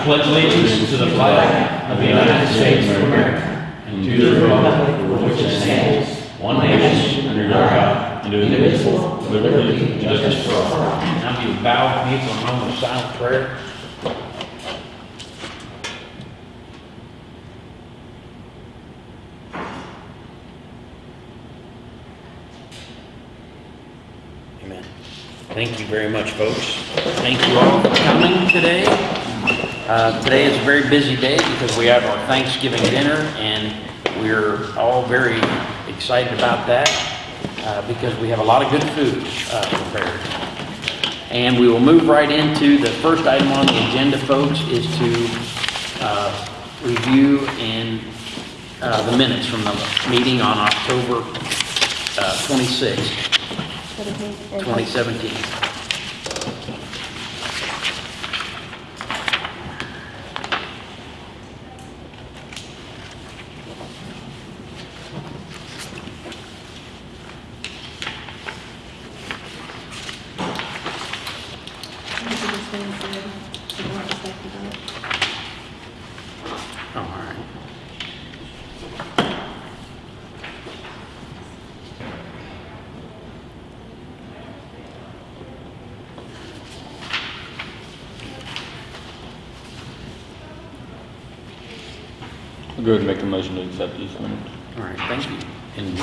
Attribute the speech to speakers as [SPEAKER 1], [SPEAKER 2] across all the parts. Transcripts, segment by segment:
[SPEAKER 1] I pledge allegiance to the flag of the United States of America and to the republic for which it stands, one nation, under God, indivisible, with liberty and justice for all. Now you bow with me for a moment of silent prayer. Amen. Thank you very much, folks. Thank you all for coming today. Uh, Today is a very busy day because we have our Thanksgiving dinner, and we're all very excited about that uh, because we have a lot of good food uh, prepared. And we will move right into, the first item on the agenda, folks, is to uh, review and uh, the minutes from the meeting on October uh, 26th. 2017. Oh, all right.
[SPEAKER 2] I'll go ahead and make a motion to accept these minutes.
[SPEAKER 1] All you.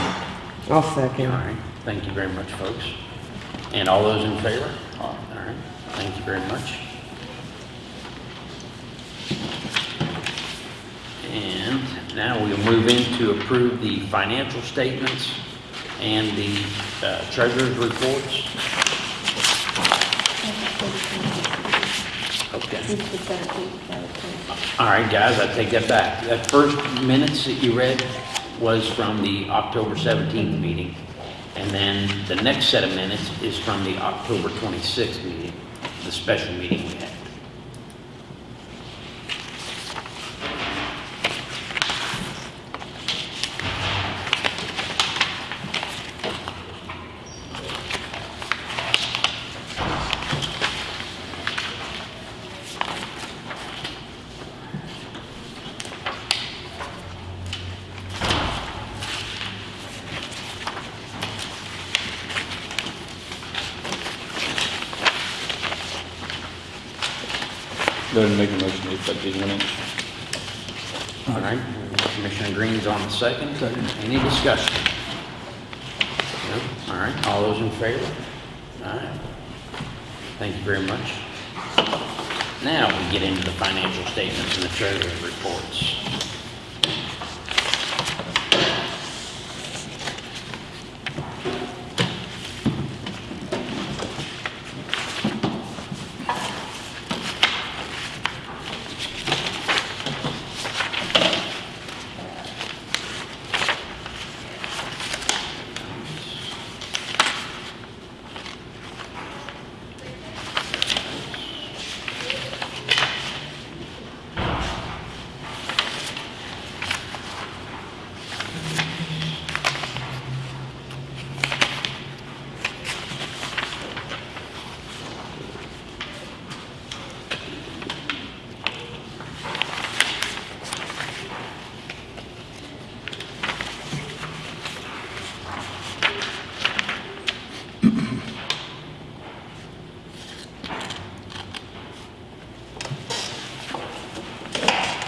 [SPEAKER 3] I'll
[SPEAKER 1] all
[SPEAKER 3] second.
[SPEAKER 1] right, thank you very much, folks. And all those in favor? All right, thank you very much. And now we'll move in to approve the financial statements and the uh, treasurer's reports. Okay. All right, guys, I take that back. That first minutes that you read was from the October 17th meeting. And then the next set of minutes is from the October 26th meeting, the special meeting we had.
[SPEAKER 2] Go ahead and make a motion to accept these minutes.
[SPEAKER 1] All right, Commissioner Green's on the second. Any discussion? No? All right, all those in favor? All right. Thank you very much. Now we get into the financial and reports.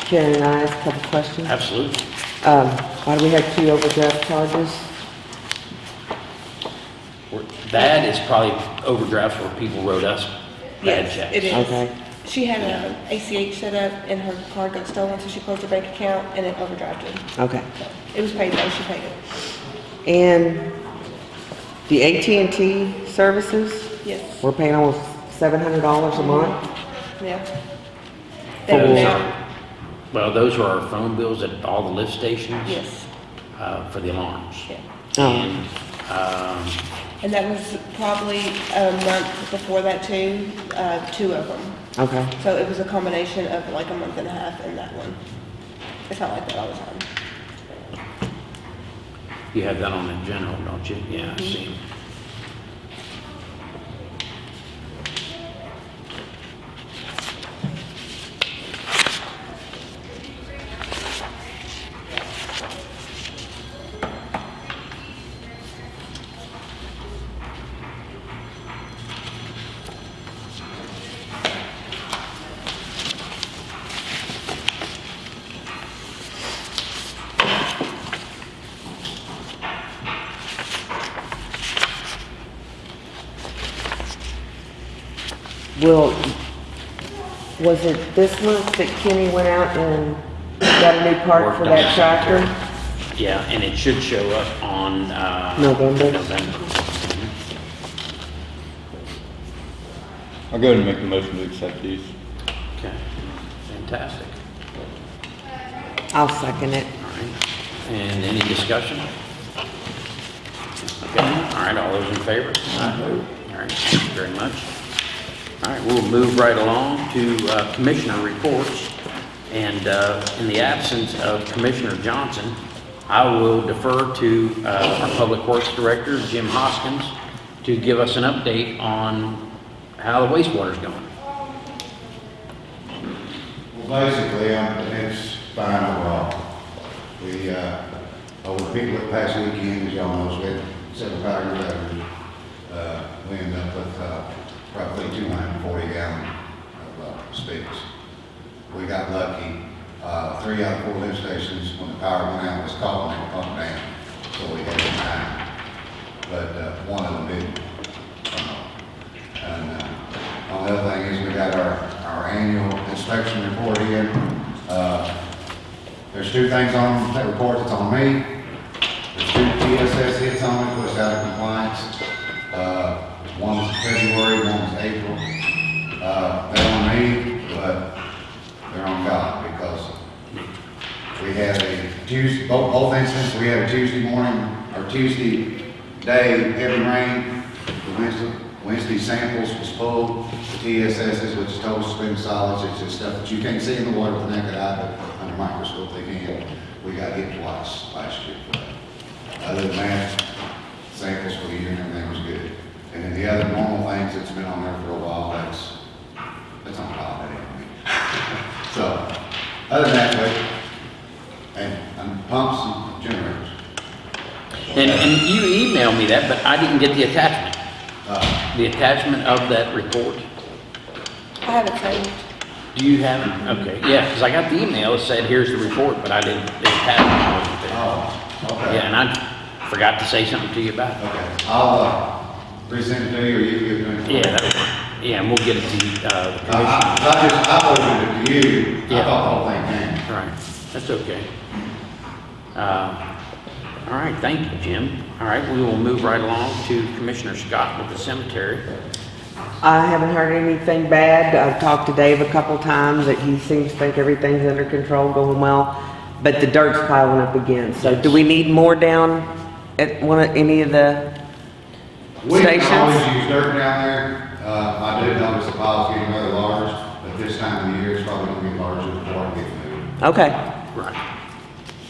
[SPEAKER 3] Karen, I ask a couple questions?
[SPEAKER 1] Absolutely.
[SPEAKER 3] Um, why do we have two overdraft charges?
[SPEAKER 1] We're- That is probably overdrafts where people wrote us bad
[SPEAKER 4] Yes,
[SPEAKER 1] checks.
[SPEAKER 4] it is.
[SPEAKER 3] Okay,
[SPEAKER 4] She had an ACH set up and her card got stolen, so she closed her bank account and it overdrafted.
[SPEAKER 3] okay.
[SPEAKER 4] It was paid though, she paid it.
[SPEAKER 3] And the AT&T services,
[SPEAKER 4] Yes,
[SPEAKER 3] we're paying almost seven hundred dollars a month?
[SPEAKER 4] yeah.
[SPEAKER 3] For
[SPEAKER 4] They
[SPEAKER 1] Well, those are our phone bills at all the lift stations.
[SPEAKER 4] Yes,
[SPEAKER 1] uh, for the alarms.
[SPEAKER 4] yeah.
[SPEAKER 3] Oh.
[SPEAKER 1] And, um,
[SPEAKER 4] And that was probably a month before that too, uh, two of them.
[SPEAKER 3] Okay,
[SPEAKER 4] So it was a combination of like a month and a half and that one. It's not like that all the time.
[SPEAKER 1] you have that on the general, don't you? Yeah, I see.
[SPEAKER 3] Will, was it this month that Kenny went out and got a new part for
[SPEAKER 1] Worked on
[SPEAKER 3] that tractor?
[SPEAKER 1] Yeah, and it should show up on, uh.
[SPEAKER 3] November.
[SPEAKER 1] November.
[SPEAKER 2] I'll go ahead and make the motion to accept these.
[SPEAKER 1] Okay, fantastic.
[SPEAKER 3] I'll second it.
[SPEAKER 1] All right, and any discussion? Okay, all right, all those in favor? Aye. All right, thank you very much. All right, we'll move right along to uh, Commissioner reports. And uh, in the absence of Commissioner Johnson, I will defer to uh, our Public Works Director, Jim Hoskins, to give us an update on how the wastewater is going.
[SPEAKER 5] Well, basically, um, it's fine overall. We, uh, over the people that past weekend, as y'all know, we had several power revenues. Uh, we ended up with, uh, roughly two hundred and forty gallon of, uh, sticks. We got lucky, uh, three out of four lift stations, when the power went out, was calling and pumped down, so we had nine. But, uh, one of them didn't. Uh, And, uh, thing is we got our, our annual inspection report in. Uh, There's two things on that report that's on me. There's two TSS hits on it, puts out of compliance. Uh, one's February, one's April. Uh, they're on me, but they're on God because we had a Tuesday, both, both instances, we had a Tuesday morning, or Tuesday day, heavy rain. The Wednesday, Wednesday samples was full, the TSSs, which is total spin solids, it's just stuff that you can't see in the water with the naked eye, but under microscope they can. We got hit twice last year for that. Other than that, samples for the year and everything was good. And then the other normal things that's been on there for a while, that's, that's on top of it. So, other than that, but, and, and pumps and generators.
[SPEAKER 1] And, and you emailed me that, but I didn't get the attachment.
[SPEAKER 5] Uh,
[SPEAKER 1] The attachment of that report.
[SPEAKER 4] I have it saved.
[SPEAKER 1] Do you have it? Okay, yeah, because I got the email, it said, here's the report, but I didn't, the attachment wasn't there.
[SPEAKER 5] oh, okay.
[SPEAKER 1] Yeah, and I forgot to say something to you about it.
[SPEAKER 5] Okay, I'll, uh, resend it to you, or you give it to me.
[SPEAKER 1] Yeah, that'll work. Yeah, and we'll get it to, uh, the
[SPEAKER 5] I, I,
[SPEAKER 1] commission.
[SPEAKER 5] I just, I opened it to you, I
[SPEAKER 1] Yeah.
[SPEAKER 5] thought the whole thing came.
[SPEAKER 1] Right, that's okay. Uh, All right, thank you, Jim. All right, we will move right along to Commissioner Scott with the cemetery.
[SPEAKER 3] I haven't heard anything bad. I've talked to Dave a couple times that he seems to think everything's under control, going well. But the dirt's piling up again. So do we need more down at one of, any of the,
[SPEAKER 5] We can
[SPEAKER 3] Stations?
[SPEAKER 5] always use dirt down there, uh, I did notice the pile's getting rather large, but this time of the year, it's probably gonna get larger before it gets moved.
[SPEAKER 3] okay.
[SPEAKER 1] Right.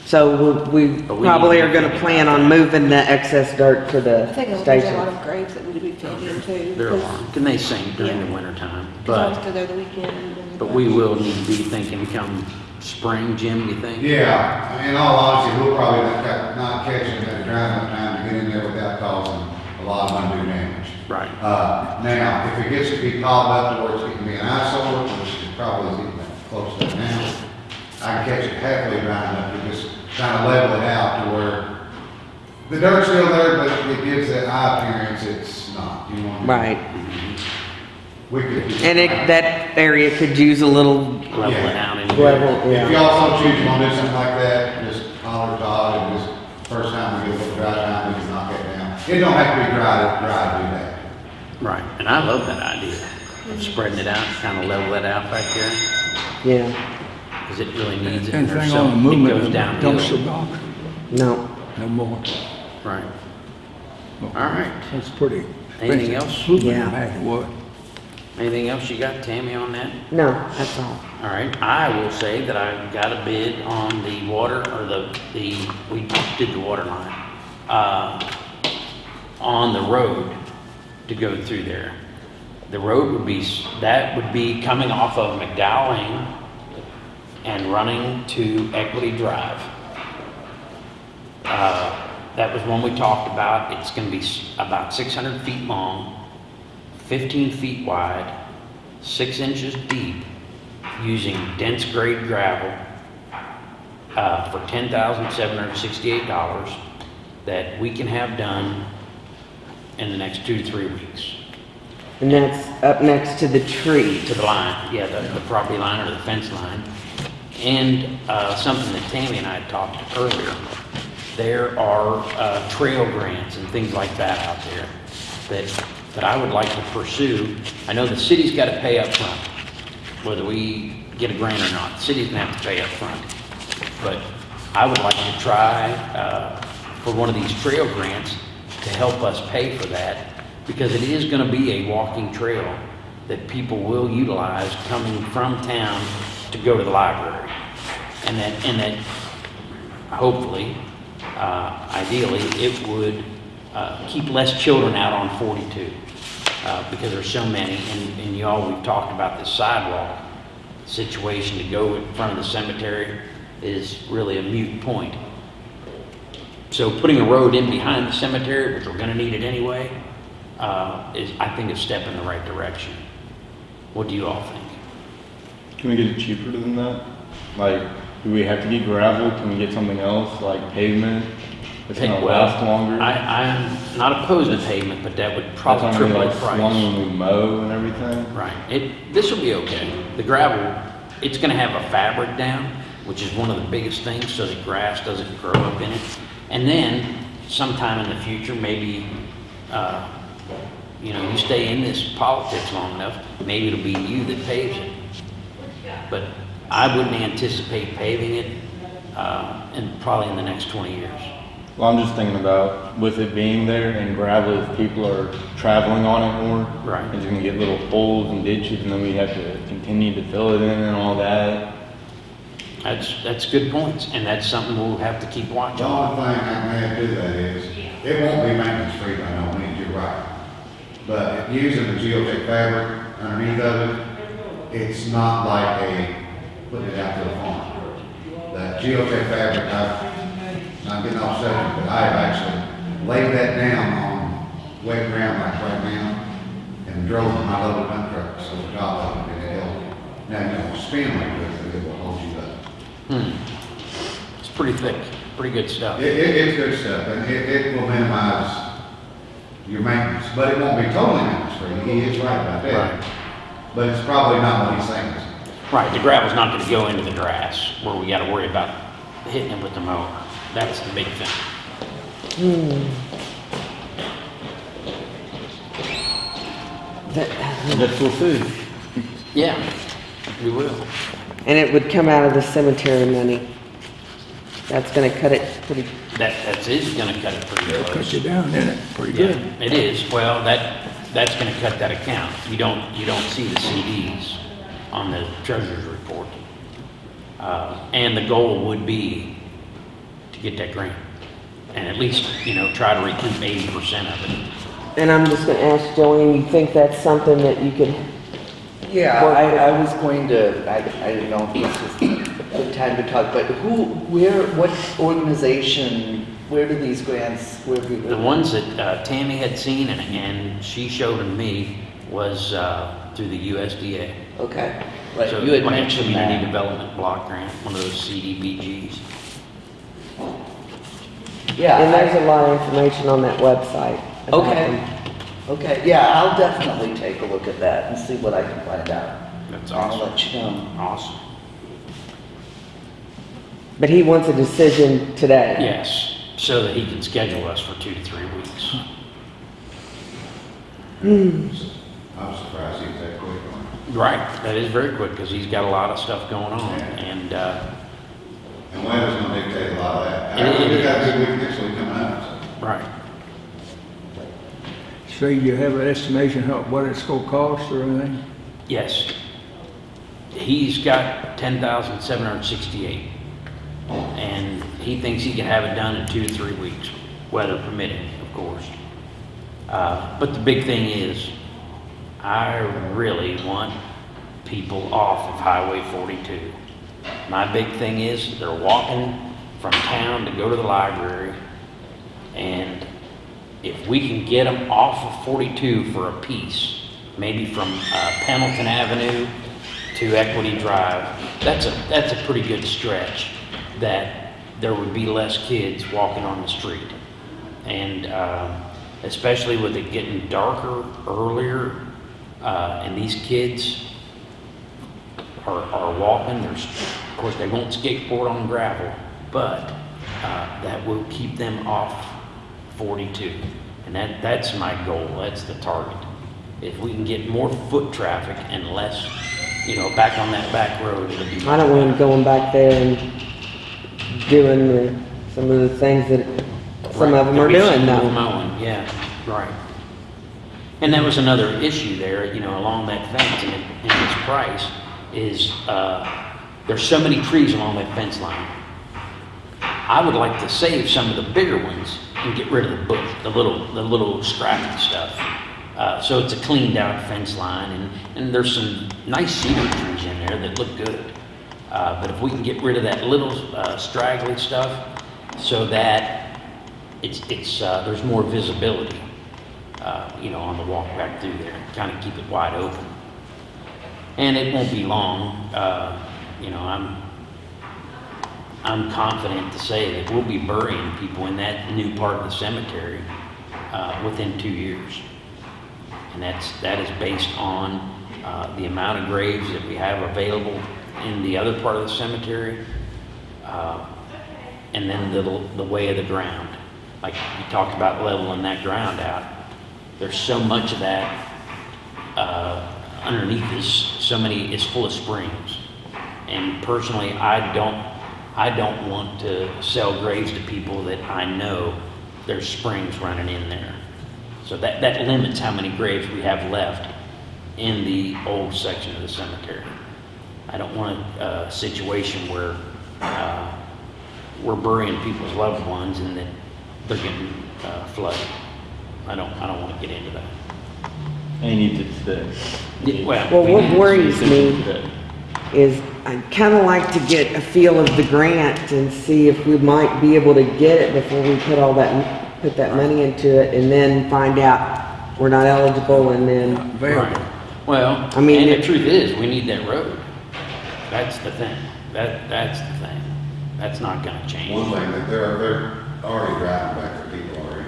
[SPEAKER 3] So we we
[SPEAKER 1] But we
[SPEAKER 3] probably
[SPEAKER 1] need
[SPEAKER 3] are gonna plan on moving the excess dirt to the
[SPEAKER 4] I
[SPEAKER 3] the
[SPEAKER 4] think there's a lot
[SPEAKER 3] station.
[SPEAKER 4] of graves that need to be filled in too.
[SPEAKER 1] There are, and they sing during the
[SPEAKER 4] Yeah.
[SPEAKER 1] wintertime,
[SPEAKER 4] Because I
[SPEAKER 1] but,
[SPEAKER 4] still there the weekend. and-
[SPEAKER 1] but we will need to be thinking come spring, Jim, you think?
[SPEAKER 5] Yeah, I mean, in all honesty, we'll probably not, ca- not catch them at a dry enough time to get in there without causing a lot of undue damage.
[SPEAKER 1] Right,
[SPEAKER 5] Uh, now, if it gets to be piled up to where it's getting to be an eyesore, which is probably getting close to now, I can catch it halfway dry enough to just kind of level it out to where the dirt's still there, but it gives that eye appearance it's not, you know? what I mean?
[SPEAKER 3] Right.
[SPEAKER 5] We could.
[SPEAKER 3] And it, that area could use a little,
[SPEAKER 1] level it out and.
[SPEAKER 3] Level.
[SPEAKER 5] If
[SPEAKER 3] Yeah.
[SPEAKER 5] y'all so choose to do something like that, just holler at Todd and just, first time we get a little dry time, we can knock it don't have to be dry, to dry to do that.
[SPEAKER 1] Right, and I love that idea of spreading it out, kind of level it out back there,
[SPEAKER 3] yeah,
[SPEAKER 1] because it really needs it. and there's
[SPEAKER 6] Anything on the
[SPEAKER 1] It
[SPEAKER 6] movement
[SPEAKER 1] goes
[SPEAKER 6] of the
[SPEAKER 1] downhill.
[SPEAKER 6] dumpster box?
[SPEAKER 3] no.
[SPEAKER 6] No more.
[SPEAKER 1] Right. All right.
[SPEAKER 6] That's pretty.
[SPEAKER 1] Anything
[SPEAKER 6] expensive.
[SPEAKER 1] else?
[SPEAKER 3] Yeah.
[SPEAKER 6] Back what?
[SPEAKER 1] Anything else you got, Tammy, on that?
[SPEAKER 3] No, that's all.
[SPEAKER 1] All right, I will say that I got a bid on the water, or the, the, we did the water line, uh, on the road to go through there. The road would be, that would be coming off of McDowell and running to Equity Drive. Uh, That was one we talked about, it's gonna be about six hundred feet long, fifteen feet wide, six inches deep, using dense grade gravel uh, for ten thousand seven hundred sixty-eight dollars that we can have done in the next two to three weeks.
[SPEAKER 3] And that's up next to the tree.
[SPEAKER 1] to the line, yeah, the, the property line or the fence line. And, uh, something that Tammy and I had talked earlier, there are, uh, trail grants and things like that out there that, that I would like to pursue. I know the city's gotta pay up front, whether we get a grant or not, the city's gonna have to pay up front. But I would like to try, uh, for one of these trail grants to help us pay for that, because it is gonna be a walking trail that people will utilize coming from town to go to the library. And that, and that hopefully, uh, ideally, it would, uh, keep less children out on 42, uh, because there's so many, and, and y'all, we've talked about this sidewalk situation to go in front of the cemetery is really a mute point. So putting a road in behind the cemetery, which we're gonna need it anyway, uh, is, I think, a step in the right direction. What do you all think?
[SPEAKER 2] Can we get it cheaper than that? Like, do we have to get gravel? Can we get something else, like pavement? It's gonna
[SPEAKER 1] Well,
[SPEAKER 2] last longer?
[SPEAKER 1] I, I'm not opposed to pavement, but that would probably
[SPEAKER 2] gonna be
[SPEAKER 1] the
[SPEAKER 2] like
[SPEAKER 1] price.
[SPEAKER 2] long when we mow and everything?
[SPEAKER 1] Right, it, this will be okay. The gravel, it's gonna have a fabric down, which is one of the biggest things, so that grass doesn't grow up in it. And then sometime in the future, maybe, uh, you know, you stay in this politics long enough, maybe it'll be you that paves it. But I wouldn't anticipate paving it, uh, in, probably in the next twenty years.
[SPEAKER 2] Well, I'm just thinking about with it being there and gravel, if people are traveling on it more.
[SPEAKER 1] Right.
[SPEAKER 2] It's gonna get little holes and ditches and then we have to continue to fill it in and all that.
[SPEAKER 1] That's, that's good points, and that's something we'll have to keep watch
[SPEAKER 5] The
[SPEAKER 1] on.
[SPEAKER 5] only thing I can add to that is, it won't be maintenance free by no means, you're right. But using the geotech fabric underneath of it, it's not like a, putting it out to the farm. The geotech fabric, I've, getting off subject, but I've actually laid that down on wet ground like right now and drove my little dump So over top of it and it held. Now, you don't spin like this, but it will hold you up.
[SPEAKER 1] Hmm. It's pretty thick, pretty good stuff.
[SPEAKER 5] It, it, it's good stuff, and it, it will minimize your maintenance, but it won't be totally maintenance free, he is right about
[SPEAKER 1] Right.
[SPEAKER 5] But it's probably not what he's saying.
[SPEAKER 1] Right, the gravel's not gonna go into the grass where we gotta worry about hitting it with the mower. That's the big thing.
[SPEAKER 3] That-
[SPEAKER 2] That's we'll see.
[SPEAKER 1] Yeah, we will.
[SPEAKER 3] And it would come out of the cemetery money. That's gonna cut it pretty,
[SPEAKER 1] That, that's, is gonna cut it pretty
[SPEAKER 6] Cut
[SPEAKER 1] close.
[SPEAKER 6] you down, isn't it? Pretty
[SPEAKER 1] Yeah,
[SPEAKER 6] good.
[SPEAKER 1] it is. Well, that, that's gonna cut that account. You don't, you don't see the CDs on the treasurer's report. Uh, and the goal would be to get that grant. And at least, you know, try to recoup eighty percent of it.
[SPEAKER 3] and I'm just gonna ask Joanne, you think that's something that you could,
[SPEAKER 7] Yeah,
[SPEAKER 3] Work
[SPEAKER 7] I, I was going to, I, I didn't know if this was a good time to talk, but who, where, what organization, where do these grants, where do?
[SPEAKER 1] The ones that uh, Tammy had seen and, and she showed them me was uh, through the USDA.
[SPEAKER 7] Okay, right,
[SPEAKER 1] So
[SPEAKER 7] you had
[SPEAKER 1] like a
[SPEAKER 7] mentioned
[SPEAKER 1] Community
[SPEAKER 7] that.
[SPEAKER 1] Development Block Grant, one of those CDBGs.
[SPEAKER 7] Yeah.
[SPEAKER 3] and there's a lot of information on that website. about
[SPEAKER 7] Okay,
[SPEAKER 3] them.
[SPEAKER 7] Okay, yeah, I'll definitely take a look at that and see what I can find out.
[SPEAKER 1] That's
[SPEAKER 7] I'll
[SPEAKER 1] awesome.
[SPEAKER 7] let you know.
[SPEAKER 1] Awesome.
[SPEAKER 3] But he wants a decision today.
[SPEAKER 1] Yes, so that he can schedule us for two to three weeks.
[SPEAKER 5] I was surprised he was that quick on it.
[SPEAKER 1] Right, that is very quick because he's got a lot of stuff going on and, uh,
[SPEAKER 5] And weather's gonna dictate a lot of that.
[SPEAKER 1] It- it
[SPEAKER 5] I- We got a
[SPEAKER 1] is.
[SPEAKER 5] good week next week coming up, so.
[SPEAKER 1] right.
[SPEAKER 6] So you have an estimation how, what it's gonna cost or anything?
[SPEAKER 1] Yes. He's got ten thousand seven hundred sixty-eight. And he thinks he can have it done in two to three weeks, weather permitting, of course. Uh, but the big thing is, I really want people off of Highway forty-two. My big thing is, they're walking from town to go to the library, and if we can get them off of 42 for a piece, maybe from uh, Pendleton Avenue to Equity Drive, that's a, that's a pretty good stretch, that there would be less kids walking on the street. And uh, especially with it getting darker earlier, Uh, and these kids are, are walking, there's, of course, they won't skateboard on gravel, but, uh, that will keep them off forty-two. And that, that's my goal, that's the target. If we can get more foot traffic and less, you know, back on that back road, it'll be.
[SPEAKER 3] I don't want going back there and doing the, some of the things that some of them are doing now.
[SPEAKER 1] Mowing, yeah, right. And that was another issue there, you know, along that fence and, it- and its price is, uh, there's so many trees along that fence line. I would like to save some of the bigger ones and get rid of the bush, the little, the little scrappy stuff. Uh, so it's a cleaned out fence line and, and there's some nice cedar trees in there that look good. Uh, but if we can get rid of that little, uh, straggly stuff so that it's, it's, uh, there's more visibility, uh, you know, on the walk back through there, kind of keep it wide open. And it won't be long, uh, you know, I'm, I'm confident to say that we'll be burying people in that new part of the cemetery, uh, within two years. And that's, that is based on, uh, the amount of graves that we have available in the other part of the cemetery, uh, and then the, the way of the ground. Like you talked about leveling that ground out. There's so much of that, uh, underneath is so many, is full of springs. And personally, I don't, I don't want to sell graves to people that I know there's springs running in there. So that, that limits how many graves we have left in the old section of the cemetery. I don't want a, a situation where, uh, we're burying people's loved ones and that they're getting, uh, flooded. I don't, I don't wanna get into that.
[SPEAKER 2] And he needs it today.
[SPEAKER 1] Yeah, Well.
[SPEAKER 3] Well, what worries me
[SPEAKER 2] Today.
[SPEAKER 3] Is I'd kind of like to get a feel of the grant and see if we might be able to get it before we put all that, put that money into it and then find out we're not eligible and then,
[SPEAKER 6] Available.
[SPEAKER 1] Right. Well,
[SPEAKER 3] I mean,
[SPEAKER 1] and the truth is, we need that road. That's the thing. That, that's the thing. That's not gonna change.
[SPEAKER 5] One thing, that they're, they're already driving back there, people already.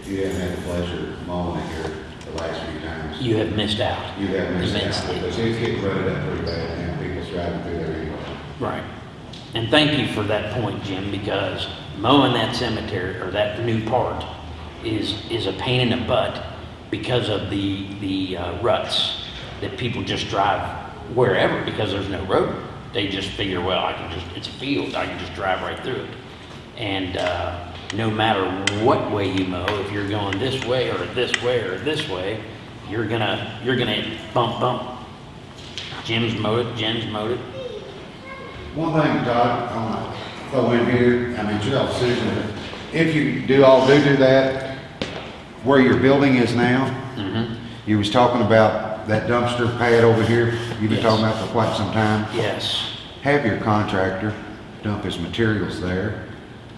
[SPEAKER 5] If you haven't had the pleasure of mowing it here the last few times,
[SPEAKER 1] You have missed out.
[SPEAKER 5] you have missed out.
[SPEAKER 1] Immensely.
[SPEAKER 5] Because it's getting rutted up pretty bad, and anyway.
[SPEAKER 1] Right. And thank you for that point, Jim, because mowing that cemetery, or that new part, is, is a pain in the butt because of the, the uh, ruts that people just drive wherever because there's no road. They just figure, well, I can just, it's a field, I can just drive right through it. And, uh, no matter what way you mow, if you're going this way or this way or this way, you're gonna, you're gonna bump, bump. Jim's mowed it, Jim's mowed it,
[SPEAKER 5] One thing, Todd, I want to throw in here, I mean, it's your decision, if you do all, do do that, where your building is now,
[SPEAKER 1] Mm-hmm.
[SPEAKER 5] you was talking about that dumpster pad over here, you've been
[SPEAKER 1] Yes.
[SPEAKER 5] talking about for quite some time.
[SPEAKER 1] Yes.
[SPEAKER 5] Have your contractor dump his materials there.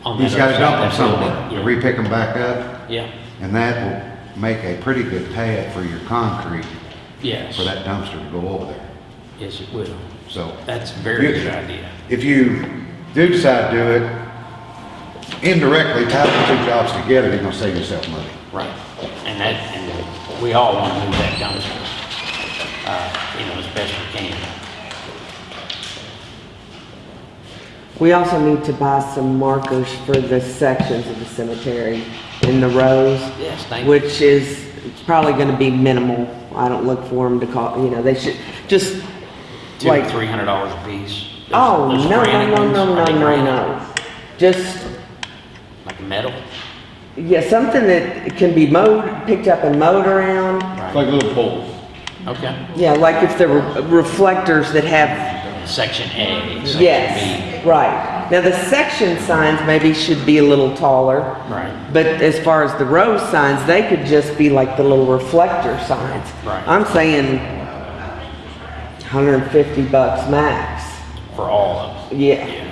[SPEAKER 1] On
[SPEAKER 5] He's
[SPEAKER 1] that
[SPEAKER 5] gotta dump them somewhere, to re-pick them back up,
[SPEAKER 1] Yeah,
[SPEAKER 5] and that will make a pretty good pad for your concrete,
[SPEAKER 1] yes.
[SPEAKER 5] for that dumpster to go over there,
[SPEAKER 1] Yes, it will.
[SPEAKER 5] so.
[SPEAKER 1] That's a very
[SPEAKER 5] You-
[SPEAKER 1] good idea.
[SPEAKER 5] If you do decide to do it, indirectly tie the two jobs together, you're gonna save yourself money.
[SPEAKER 1] Right. And that, and we all want to move that dumpster, uh, you know, as best we can.
[SPEAKER 3] we also need to buy some markers for the sections of the cemetery in the rows.
[SPEAKER 1] Yes, thank you.
[SPEAKER 3] Which is probably gonna be minimal. I don't look for them to call, you know, they should, just
[SPEAKER 1] Two,
[SPEAKER 3] like,
[SPEAKER 1] three hundred dollars a piece. Those-
[SPEAKER 3] oh,
[SPEAKER 1] those
[SPEAKER 3] no, no,
[SPEAKER 1] granite
[SPEAKER 3] no,
[SPEAKER 1] ones,
[SPEAKER 3] no, no, no, no. Just,
[SPEAKER 1] Like metal?
[SPEAKER 3] yeah, something that can be mowed, picked up and mowed around.
[SPEAKER 2] It's like little poles.
[SPEAKER 1] Okay.
[SPEAKER 3] Yeah, like if there were reflectors that have,
[SPEAKER 1] Section A, section
[SPEAKER 3] yes, right. Now, the section signs maybe should be a little taller.
[SPEAKER 1] Right.
[SPEAKER 3] But as far as the row signs, they could just be like the little reflector signs.
[SPEAKER 1] Right.
[SPEAKER 3] I'm saying hundred and fifty bucks max.
[SPEAKER 1] For all of them.
[SPEAKER 3] Yeah,
[SPEAKER 1] Yeah.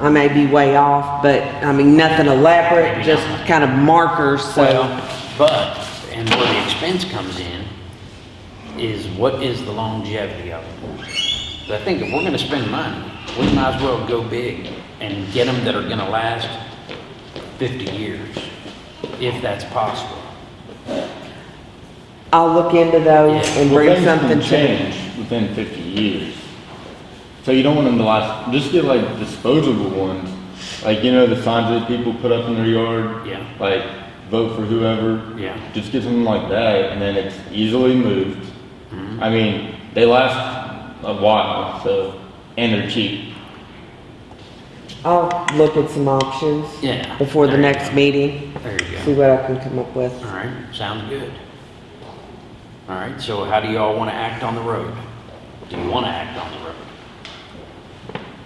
[SPEAKER 3] I may be way off, but I mean, nothing elaborate,
[SPEAKER 1] Maybe
[SPEAKER 3] just
[SPEAKER 1] not.
[SPEAKER 3] kind of markers, so.
[SPEAKER 1] Well, but, and where the expense comes in, is what is the longevity of them? So I think if we're gonna spend money, we might as well go big and get them that are gonna last fifty years, if that's possible.
[SPEAKER 3] I'll look into those
[SPEAKER 1] Yeah.
[SPEAKER 3] and
[SPEAKER 2] Well,
[SPEAKER 3] bring
[SPEAKER 2] things can
[SPEAKER 3] something to
[SPEAKER 2] change within fifty years. So you don't want them to last, just get like disposable ones, like, you know, the signs that people put up in their yard?
[SPEAKER 1] Yeah.
[SPEAKER 2] Like, vote for whoever.
[SPEAKER 1] Yeah.
[SPEAKER 2] Just get something like that, and then it's easily moved.
[SPEAKER 1] Mm-hmm.
[SPEAKER 2] I mean, they last a while, so, and they're cheap.
[SPEAKER 3] I'll look at some options.
[SPEAKER 1] Yeah,
[SPEAKER 3] Before the
[SPEAKER 1] there you
[SPEAKER 3] next
[SPEAKER 1] go.
[SPEAKER 3] meeting,
[SPEAKER 1] There you
[SPEAKER 3] see what I can come up with.
[SPEAKER 1] All right, sounds good. All right, so how do you all want to act on the road? Do you want to act on the road?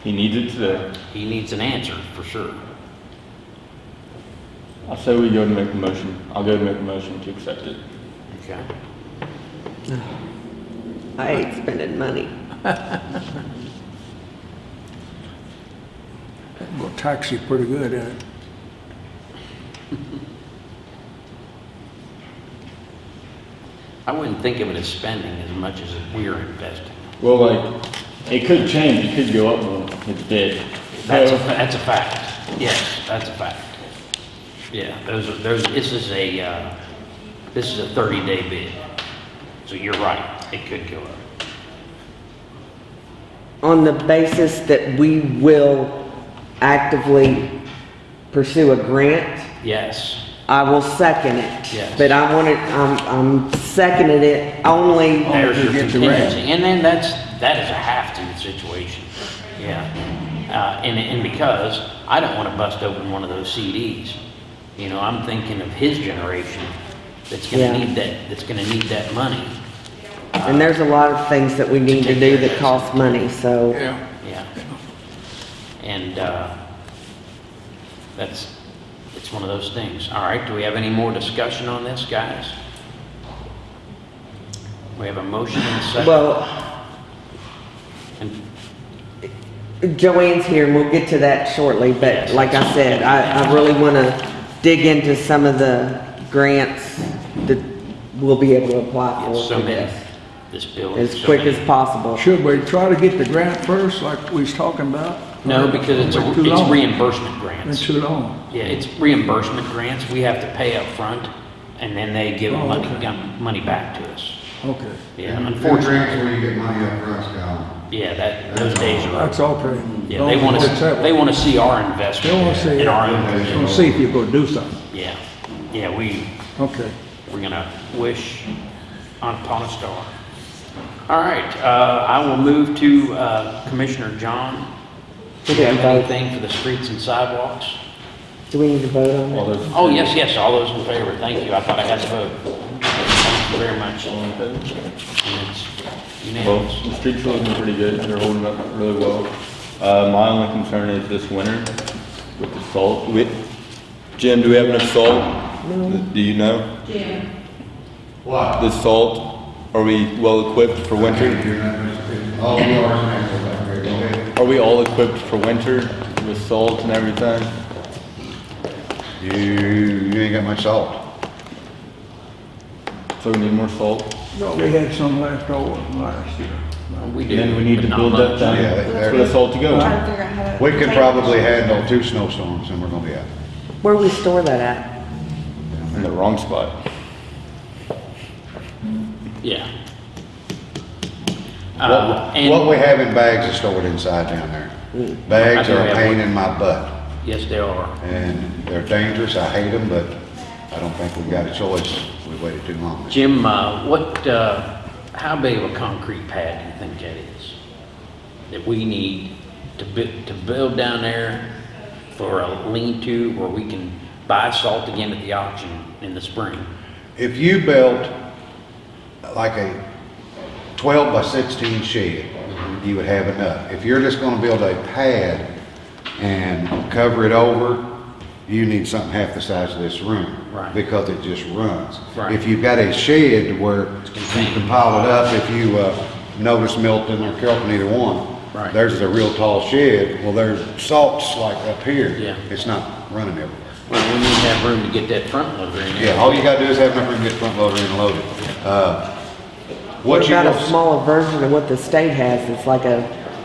[SPEAKER 2] He needs it today.
[SPEAKER 1] He needs an answer, for sure.
[SPEAKER 2] I say we go and make the motion. I'll go and make the motion to accept it.
[SPEAKER 1] Okay.
[SPEAKER 3] I hate spending money.
[SPEAKER 6] Well, taxi pretty good, ain't it?
[SPEAKER 1] I wouldn't think of it as spending as much as we're investing.
[SPEAKER 2] Well, like, it could change, it could go up more, it's bid.
[SPEAKER 1] That's a,
[SPEAKER 2] So-
[SPEAKER 1] that's a fact. Yes, that's a fact. Yeah, those are, those, this is a, uh, this is a thirty-day bid. So you're right, it could go up.
[SPEAKER 3] On the basis that we will actively pursue a grant,
[SPEAKER 1] Yes,
[SPEAKER 3] I will second it.
[SPEAKER 1] Yes.
[SPEAKER 3] But I want it, I'm, I'm seconding it only,
[SPEAKER 1] there's your
[SPEAKER 6] get the rent.
[SPEAKER 1] contingency. And then that's, that is a have-to situation. Yeah. Uh, and, and because I don't want to bust open one of those CDs. You know, I'm thinking of his generation that's
[SPEAKER 3] Yeah.
[SPEAKER 1] gonna need that, that's gonna need that money.
[SPEAKER 3] and there's a lot of things that we need to do that cost money, so.
[SPEAKER 6] Yeah.
[SPEAKER 1] Yeah. And, uh, that's, it's one of those things. All right, do we have any more discussion on this, guys? We have a motion and a second.
[SPEAKER 3] Well,
[SPEAKER 1] And-
[SPEAKER 3] Joanne's here and we'll get to that shortly, but
[SPEAKER 1] Yes.
[SPEAKER 3] like I said, I, I really wanna dig into some of the grants that we'll be able to apply for
[SPEAKER 1] Yes,
[SPEAKER 3] So
[SPEAKER 1] many,
[SPEAKER 3] this,
[SPEAKER 1] this building.
[SPEAKER 3] as
[SPEAKER 1] so
[SPEAKER 3] quick
[SPEAKER 1] many.
[SPEAKER 3] as possible.
[SPEAKER 6] Should we try to get the grant first, like we was talking about?
[SPEAKER 1] No, because it's, a
[SPEAKER 6] too
[SPEAKER 1] it's
[SPEAKER 6] long?
[SPEAKER 1] reimbursement
[SPEAKER 6] Been
[SPEAKER 1] grants.
[SPEAKER 6] too long.
[SPEAKER 1] Yeah, it's reimbursement grants. We have to pay up front, and then they give
[SPEAKER 6] Oh,
[SPEAKER 1] money,
[SPEAKER 6] okay.
[SPEAKER 1] money back to us.
[SPEAKER 6] Okay,
[SPEAKER 1] Yeah,
[SPEAKER 5] And
[SPEAKER 1] unfortunately,
[SPEAKER 5] grants where you get money up front, Scott.
[SPEAKER 1] yeah, that, those days are
[SPEAKER 6] that's
[SPEAKER 1] over.
[SPEAKER 6] okay.
[SPEAKER 1] Yeah, they want to, they want to see our investment
[SPEAKER 6] They wanna see,
[SPEAKER 1] in our own.
[SPEAKER 6] wanna see if you're gonna do something.
[SPEAKER 1] Yeah, yeah, we,
[SPEAKER 6] Okay.
[SPEAKER 1] we're gonna wish upon a star. All right, uh, I will move to, uh, Commissioner John. Do you have
[SPEAKER 3] didn't vote.
[SPEAKER 1] anything for the streets and sidewalks?
[SPEAKER 3] Do we need to vote on
[SPEAKER 2] All
[SPEAKER 3] that?
[SPEAKER 2] those.
[SPEAKER 1] Oh, yes, yes, all those in favor, thank you, I thought I had to vote. Thank you very much.
[SPEAKER 2] All in favor?
[SPEAKER 1] And it's
[SPEAKER 2] Well,
[SPEAKER 1] unanimous.
[SPEAKER 2] the streets are looking pretty good, they're holding up really well. Uh, my only concern is this winter with the salt. We, Jim, do we have enough salt? Do you know?
[SPEAKER 5] Jim, What?
[SPEAKER 2] The salt, are we well equipped for winter?
[SPEAKER 5] All yours and everything, go ahead.
[SPEAKER 2] Are we all equipped for winter with salt and everything?
[SPEAKER 5] You, you ain't got much salt.
[SPEAKER 2] So we need more salt?
[SPEAKER 6] No, we had some left over last year.
[SPEAKER 1] We do.
[SPEAKER 2] Then we need to
[SPEAKER 1] but not
[SPEAKER 2] build that
[SPEAKER 1] much.
[SPEAKER 2] down
[SPEAKER 5] Yeah, they-
[SPEAKER 2] for the salt to go.
[SPEAKER 4] Trying to figure out how to.
[SPEAKER 5] We could
[SPEAKER 4] take-
[SPEAKER 5] probably handle two snowstorms and we're gonna be out.
[SPEAKER 3] Where we store that at?
[SPEAKER 2] In the wrong spot.
[SPEAKER 1] Yeah. Uh,
[SPEAKER 5] What,
[SPEAKER 1] and-
[SPEAKER 5] what we have in bags is stored inside down there. Bags are a pain in my butt
[SPEAKER 1] Yes, they are.
[SPEAKER 5] and they're dangerous. I hate them, but I don't think we've got a choice. We waited too long.
[SPEAKER 1] Jim, uh, what, uh, how big of a concrete pad do you think that is? That we need to bu, to build down there for a lean-to where we can buy salt again at the auction in the spring?
[SPEAKER 5] If you built like a twelve by sixteen shed, you would have enough. If you're just gonna build a pad and cover it over, you need something half the size of this room.
[SPEAKER 1] Right.
[SPEAKER 5] Because it just runs.
[SPEAKER 1] Right.
[SPEAKER 5] If you've got a shed where you can pile it up, if you, uh, notice Milton or Kelton, either one.
[SPEAKER 1] Right.
[SPEAKER 5] Theirs is a real tall shed, well, there's salt's like up here.
[SPEAKER 1] Yeah.
[SPEAKER 5] It's not running everywhere.
[SPEAKER 1] Well, we need to have room to get that front loader in there.
[SPEAKER 5] Yeah, all you gotta do is have enough room to get the front loader in and load it. Uh,
[SPEAKER 3] What
[SPEAKER 5] What you
[SPEAKER 3] about a
[SPEAKER 5] will,
[SPEAKER 3] smaller version of what the state has? It's like a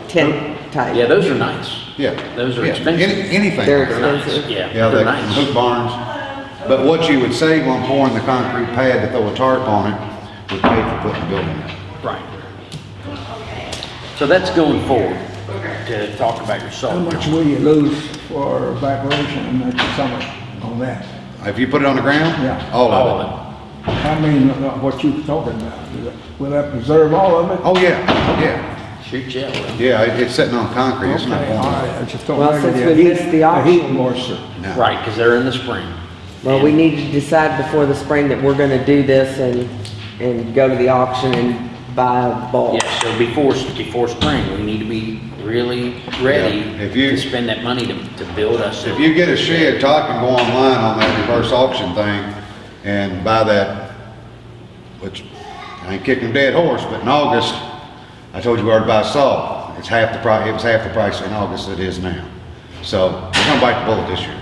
[SPEAKER 3] tent type.
[SPEAKER 1] Yeah, those are nice.
[SPEAKER 5] yeah.
[SPEAKER 1] Those are
[SPEAKER 5] yeah,
[SPEAKER 1] expensive.
[SPEAKER 5] any- Anything.
[SPEAKER 3] They're
[SPEAKER 1] They're nice,
[SPEAKER 3] expensive.
[SPEAKER 1] yeah,
[SPEAKER 5] Yeah,
[SPEAKER 1] they're
[SPEAKER 5] they,
[SPEAKER 1] nice.
[SPEAKER 5] hoop barns. But what you would save on pouring the concrete pad to throw a tarp on it, we paid for putting the building up.
[SPEAKER 1] Right. So that's going forward, to talk about your
[SPEAKER 6] How
[SPEAKER 1] salt.
[SPEAKER 6] much will you lose for evaporation in the summer on that?
[SPEAKER 5] If you put it on the ground?
[SPEAKER 6] Yeah.
[SPEAKER 5] All
[SPEAKER 1] All
[SPEAKER 5] of
[SPEAKER 1] of
[SPEAKER 5] it.
[SPEAKER 1] It.
[SPEAKER 6] I mean, uh, what you were talking about, Will that- will that preserve all of it?
[SPEAKER 5] Oh, yeah, yeah.
[SPEAKER 1] Shoot, yeah, well.
[SPEAKER 5] Yeah, it- it's sitting on concrete, it's not
[SPEAKER 6] Okay, all
[SPEAKER 5] going
[SPEAKER 6] right, I just don't
[SPEAKER 3] Well,
[SPEAKER 6] know.
[SPEAKER 3] since
[SPEAKER 6] the
[SPEAKER 3] we
[SPEAKER 6] heat-
[SPEAKER 3] missed the
[SPEAKER 6] heat
[SPEAKER 3] auction.
[SPEAKER 6] moisture.
[SPEAKER 5] No.
[SPEAKER 1] Right, because they're in the spring.
[SPEAKER 3] Well, we need to decide before the spring that we're gonna do this and, and go to the auction and buy a bulk.
[SPEAKER 1] Yeah, so before, before spring, we need to be really ready
[SPEAKER 5] Yeah, if you-
[SPEAKER 1] to spend that money to, to build us. a-
[SPEAKER 5] If you get a shed, Todd can go online on that reverse auction thing and buy that, which, I ain't kicking a dead horse, but in August, I told you where to buy salt. It's half the price, it was half the price in August it is now. So, we're gonna bite the bullet this year.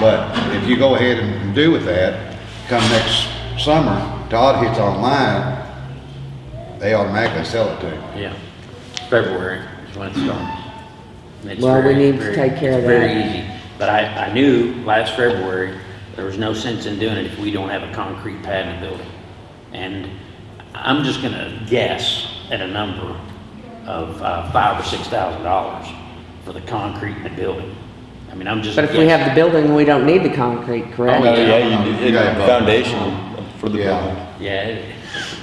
[SPEAKER 5] But if you go ahead and and do with that, come next summer, Todd hits online, they automatically sell it to him.
[SPEAKER 1] Yeah, February is when it starts. And it's
[SPEAKER 3] Well, we
[SPEAKER 1] very-
[SPEAKER 3] need to
[SPEAKER 1] very-
[SPEAKER 3] take care of
[SPEAKER 1] it's Very
[SPEAKER 3] that.
[SPEAKER 1] easy, but I, I knew last February, there was no sense in doing it if we don't have a concrete pad in the building. And I'm just gonna guess at a number of, uh, five or six thousand dollars for the concrete in the building. I mean, I'm just
[SPEAKER 3] But if we have the building, we don't need the concrete, correct?
[SPEAKER 1] Oh, yeah.
[SPEAKER 2] yeah, you did,
[SPEAKER 5] Yeah.
[SPEAKER 2] it's foundation for the
[SPEAKER 5] Yeah.
[SPEAKER 2] building.
[SPEAKER 1] Yeah, it-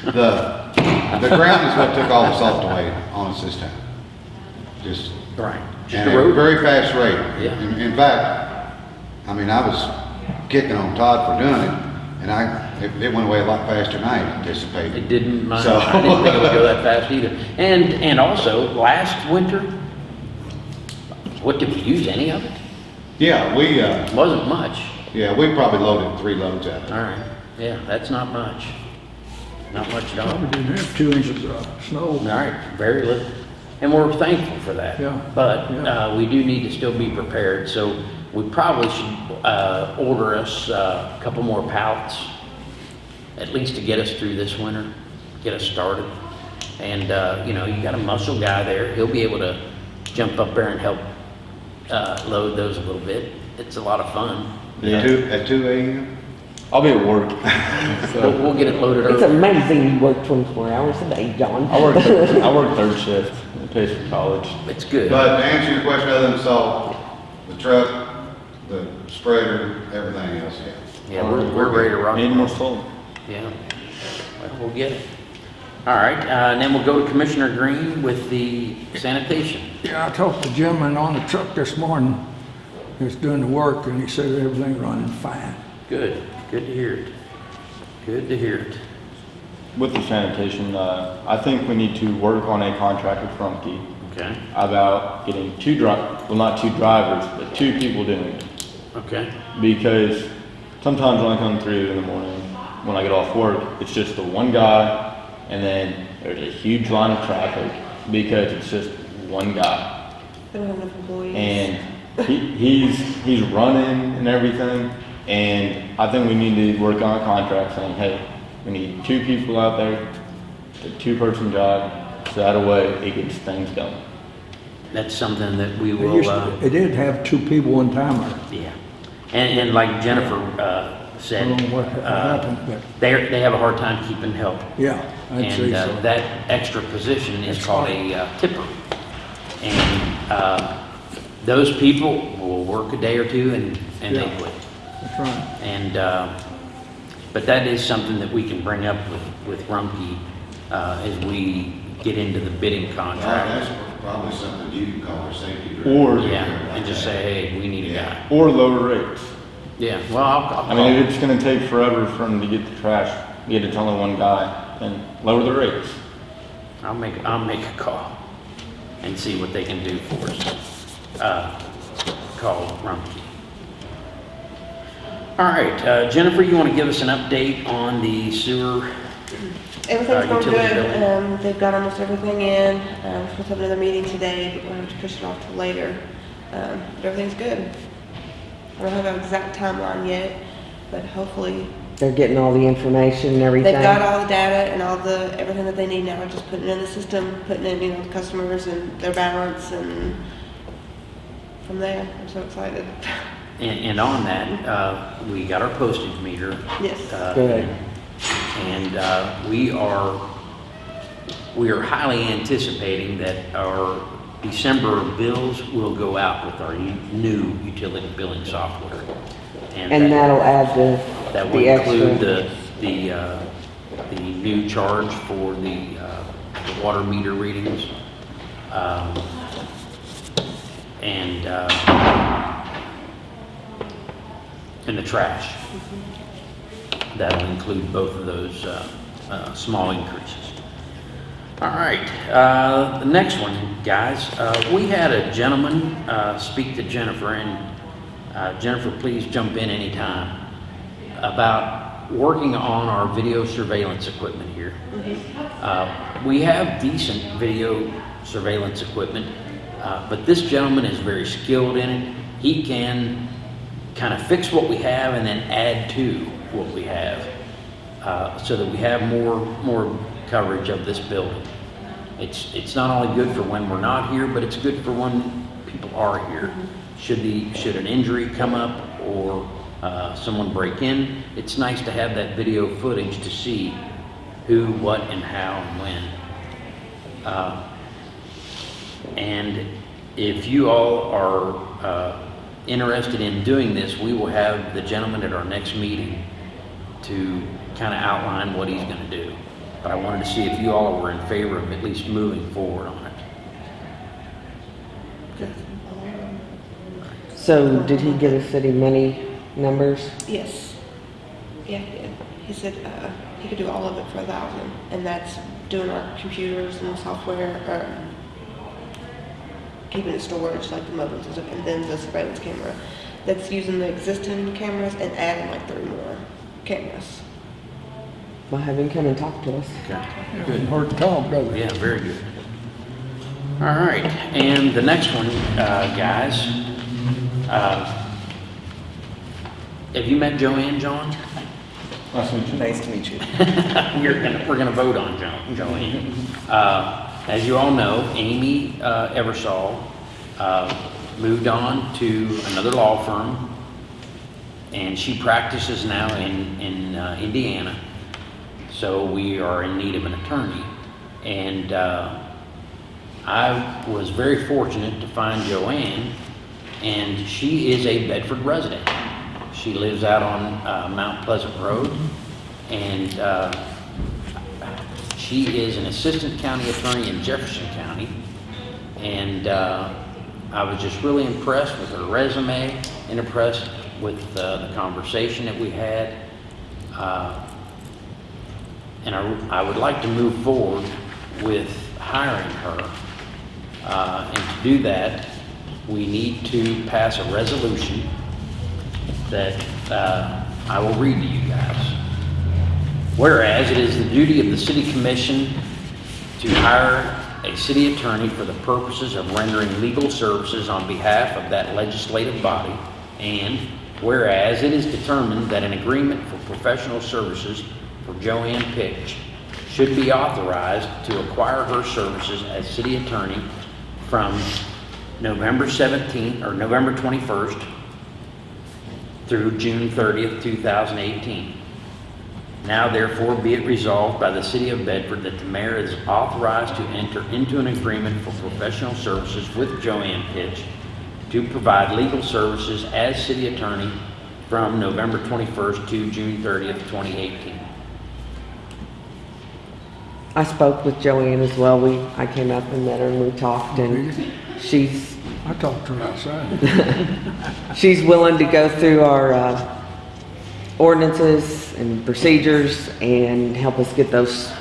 [SPEAKER 5] The, the ground is what took all the salt away on us this time. Just
[SPEAKER 1] right, just
[SPEAKER 5] And
[SPEAKER 1] a
[SPEAKER 5] at a
[SPEAKER 1] road.
[SPEAKER 5] very fast rate.
[SPEAKER 1] Yeah.
[SPEAKER 5] In, in fact, I mean, I was kicking on Todd for doing it, and I, it, it went away a lot faster than I anticipated.
[SPEAKER 1] It didn't, mind-
[SPEAKER 5] So-
[SPEAKER 1] I didn't think it would go that fast either. And, and also, last winter, what, did we use any of it?
[SPEAKER 5] Yeah, we, uh,
[SPEAKER 1] Wasn't much.
[SPEAKER 5] yeah, we probably loaded three loads out of it.
[SPEAKER 1] right, yeah, that's not much. Not much at all.
[SPEAKER 6] Probably didn't have two inches of snow.
[SPEAKER 1] All right, very little. And we're thankful for that.
[SPEAKER 6] Yeah,
[SPEAKER 1] But,
[SPEAKER 6] yeah.
[SPEAKER 1] uh, we do need to still be prepared, so we probably should, uh, order us uh, a couple more pallets, at least to get us through this winter, get us started. And, uh, you know, you got a muscle guy there, he'll be able to jump up there and help, uh, load those a little bit. It's a lot of fun.
[SPEAKER 2] Yeah.
[SPEAKER 5] At two, at two AM?
[SPEAKER 2] I'll be at work.
[SPEAKER 1] We'll, we'll get it loaded
[SPEAKER 3] It's
[SPEAKER 1] early.
[SPEAKER 3] amazing you work twenty-four hours a day, John.
[SPEAKER 2] I work, third- I work third shift. It pays for college.
[SPEAKER 1] It's good.
[SPEAKER 5] But to answer your question, other than salt, the truck, the spreader, everything else, yeah.
[SPEAKER 1] Yeah, we're, we're ready to rock.
[SPEAKER 2] Need
[SPEAKER 1] and
[SPEAKER 2] more
[SPEAKER 1] roll.
[SPEAKER 2] salt.
[SPEAKER 1] Yeah, well, we'll get it. All right, uh, and then we'll go to Commissioner Green with the sanitation.
[SPEAKER 6] Yeah, I talked to Jim and on the truck this morning, he's doing the work, and he said everything running fine.
[SPEAKER 1] Good, good to hear it. Good to hear it.
[SPEAKER 2] With the sanitation, uh, I think we need to work on a contract with Rumpke
[SPEAKER 1] Okay,
[SPEAKER 2] about getting two dri, well, not two drivers, but two people doing it.
[SPEAKER 1] Okay,
[SPEAKER 2] Because sometimes when I come through in the morning, when I get off work, it's just the one guy, and then there's a huge line of traffic because it's just one guy.
[SPEAKER 4] They don't have enough employees.
[SPEAKER 2] And he, he's, he's running and everything, and I think we need to work on a contract saying, hey, we need two people out there, it's a two-person job, so that way it gets things done.
[SPEAKER 1] that's something that we
[SPEAKER 6] It
[SPEAKER 1] will,
[SPEAKER 6] used
[SPEAKER 1] uh,
[SPEAKER 6] It did have two people one time,
[SPEAKER 1] yeah. And, and like Jennifer, uh,
[SPEAKER 6] I
[SPEAKER 1] said,
[SPEAKER 6] don't know what
[SPEAKER 1] uh,
[SPEAKER 6] happened, but,
[SPEAKER 1] they're, they have a hard time keeping help.
[SPEAKER 6] yeah, I'd say
[SPEAKER 1] And uh,
[SPEAKER 6] so.
[SPEAKER 1] that extra position is
[SPEAKER 6] That's
[SPEAKER 1] called
[SPEAKER 6] right.
[SPEAKER 1] a uh, tipper. And uh, those people will work a day or two and, and they quit.
[SPEAKER 6] That's right.
[SPEAKER 1] And, uh, but that is something that we can bring up with, with Rumpke uh, as we get into the bidding
[SPEAKER 5] Well,
[SPEAKER 1] contract.
[SPEAKER 5] That's probably something you can call a safety. director.
[SPEAKER 2] Or-
[SPEAKER 1] Yeah, and just say, hey, we need a guy.
[SPEAKER 2] Or lower rates.
[SPEAKER 1] Yeah, well, I'll, I'll
[SPEAKER 2] I mean,
[SPEAKER 1] call.
[SPEAKER 2] it's gonna take forever for them to get the trash, get it it's only one guy, then lower the rates.
[SPEAKER 1] I'll make, I'll make a call and see what they can do for us. Uh, Call Rumpke. All right, uh, Jennifer, you want to give us an update on the sewer?
[SPEAKER 4] Everything's
[SPEAKER 1] Uh,
[SPEAKER 4] going good. Um, they've got almost everything in. Um, we're supposed to have another meeting today, but we're going to have to push it off till later. Um, but everything's good. I don't have an exact timeline yet, but hopefully
[SPEAKER 3] They're getting all the information and everything.
[SPEAKER 4] they've got all the data and all the, everything that they need now. Just putting it in the system, putting in, you know, the customers and their balance and from there, I'm so excited.
[SPEAKER 1] And, and on that, uh, we got our postage meter.
[SPEAKER 4] Yes.
[SPEAKER 1] uh,
[SPEAKER 3] Good.
[SPEAKER 1] And uh, we are, we are highly anticipating that our December bills will go out with our new utility billing software.
[SPEAKER 3] And
[SPEAKER 1] that-
[SPEAKER 3] that'll add the,
[SPEAKER 1] that will
[SPEAKER 3] the
[SPEAKER 1] include
[SPEAKER 3] extra.
[SPEAKER 1] the, the, uh, the new charge for the, uh, the water meter readings. um, And, uh, and the trash. That'll include both of those, uh, uh, small increases. All right, uh, the next one, guys, uh, we had a gentleman, uh, speak to Jennifer, and, uh, Jennifer, please jump in anytime, about working on our video surveillance equipment here. Uh, we have decent video surveillance equipment, uh, but this gentleman is very skilled in it. He can kind of fix what we have and then add to what we have, uh, so that we have more, more coverage of this building. It's, it's not only good for when we're not here, but it's good for when people are here. Should the, should an injury come up or uh, someone break in, it's nice to have that video footage to see who, what, and how, and when. Uh, And if you all are uh, interested in doing this, we will have the gentleman at our next meeting to kind of outline what he's going to do. But I wanted to see if you all were in favor of at least moving forward on it.
[SPEAKER 3] So did he give us city money numbers?
[SPEAKER 4] Yes. Yeah, he did. He said, uh, he could do all of it for a thousand, and that's doing our computers and the software, uh, keeping it storage, like the modems and stuff, and then the surveillance camera. That's using the existing cameras and adding like three more cameras.
[SPEAKER 3] Well, have him come and talk to us.
[SPEAKER 1] Okay.
[SPEAKER 6] Couldn't hurt to talk, does it?
[SPEAKER 1] Yeah, very good. All right, and the next one, uh, guys. uh, Have you met Joanne, John?
[SPEAKER 2] Nice to meet you.
[SPEAKER 7] Nice to meet you.
[SPEAKER 1] We're gonna, we're gonna vote on Jo- Joanne. Uh, As you all know, Amy uh, Eversole uh, moved on to another law firm, and she practices now in, in uh, Indiana. So we are in need of an attorney. And uh, I was very fortunate to find Joanne, and she is a Bedford resident. She lives out on uh, Mount Pleasant Road, and uh, she is an assistant county attorney in Jefferson County. And uh, I was just really impressed with her resume and impressed with uh, the conversation that we had. Uh, and I, I would like to move forward with hiring her. Uh, and to do that, we need to pass a resolution that uh, I will read to you guys. Whereas it is the duty of the city commission to hire a city attorney for the purposes of rendering legal services on behalf of that legislative body, and whereas it is determined that an agreement for professional services for Joanne Pitch should be authorized to acquire her services as city attorney from November 17th, or November 21st through June 30th, 2018. Now therefore be it resolved by the city of Bedford that the mayor is authorized to enter into an agreement for professional services with Joanne Pitch to provide legal services as city attorney from November 21st to June 30th, 2018.
[SPEAKER 3] I spoke with Joanne as well. We, I came up and met her and we talked and she's,
[SPEAKER 6] I talked to her outside.
[SPEAKER 3] she's willing to go through our, uh, ordinances and procedures and help us get those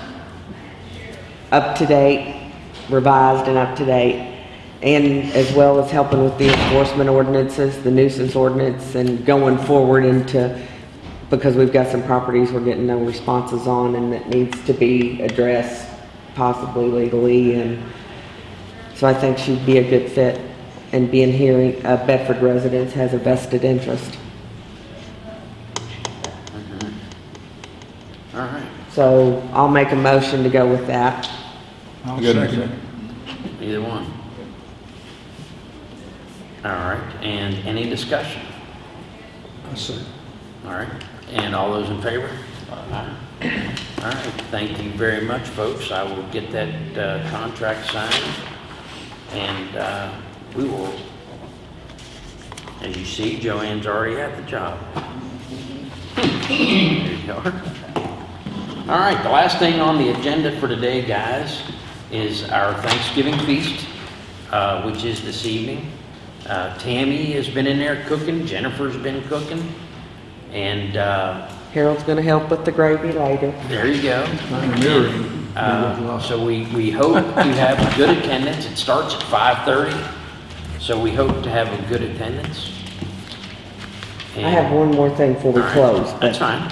[SPEAKER 3] up to date, revised and up to date. And as well as helping with the enforcement ordinances, the nuisance ordinance and going forward into, because we've got some properties we're getting no responses on and that needs to be addressed possibly legally and so I think she'd be a good fit and being here, uh, Bedford residents has a vested interest.
[SPEAKER 1] All right,
[SPEAKER 3] So I'll make a motion to go with that.
[SPEAKER 6] I'll
[SPEAKER 2] Good,
[SPEAKER 6] second
[SPEAKER 1] either one. All right, and any discussion?
[SPEAKER 6] I see.
[SPEAKER 1] All right, and all those in favor? Aye. All right, thank you very much, folks. I will get that uh, contract signed, and uh, we will, as you see, Joanne's already at the job. There you are. All right, the last thing on the agenda for today, guys, is our Thanksgiving feast, uh, which is this evening. Uh, Tammy has been in there cooking, Jennifer's been cooking, and uh,
[SPEAKER 3] Harold's gonna help with the gravy later.
[SPEAKER 1] there you go.
[SPEAKER 6] Kind.
[SPEAKER 1] Uh, So we, we hope you have good attendance. It starts at 5:30, so we hope to have a good attendance.
[SPEAKER 3] I have one more thing before we
[SPEAKER 1] All right,
[SPEAKER 3] close. but-
[SPEAKER 1] That's fine.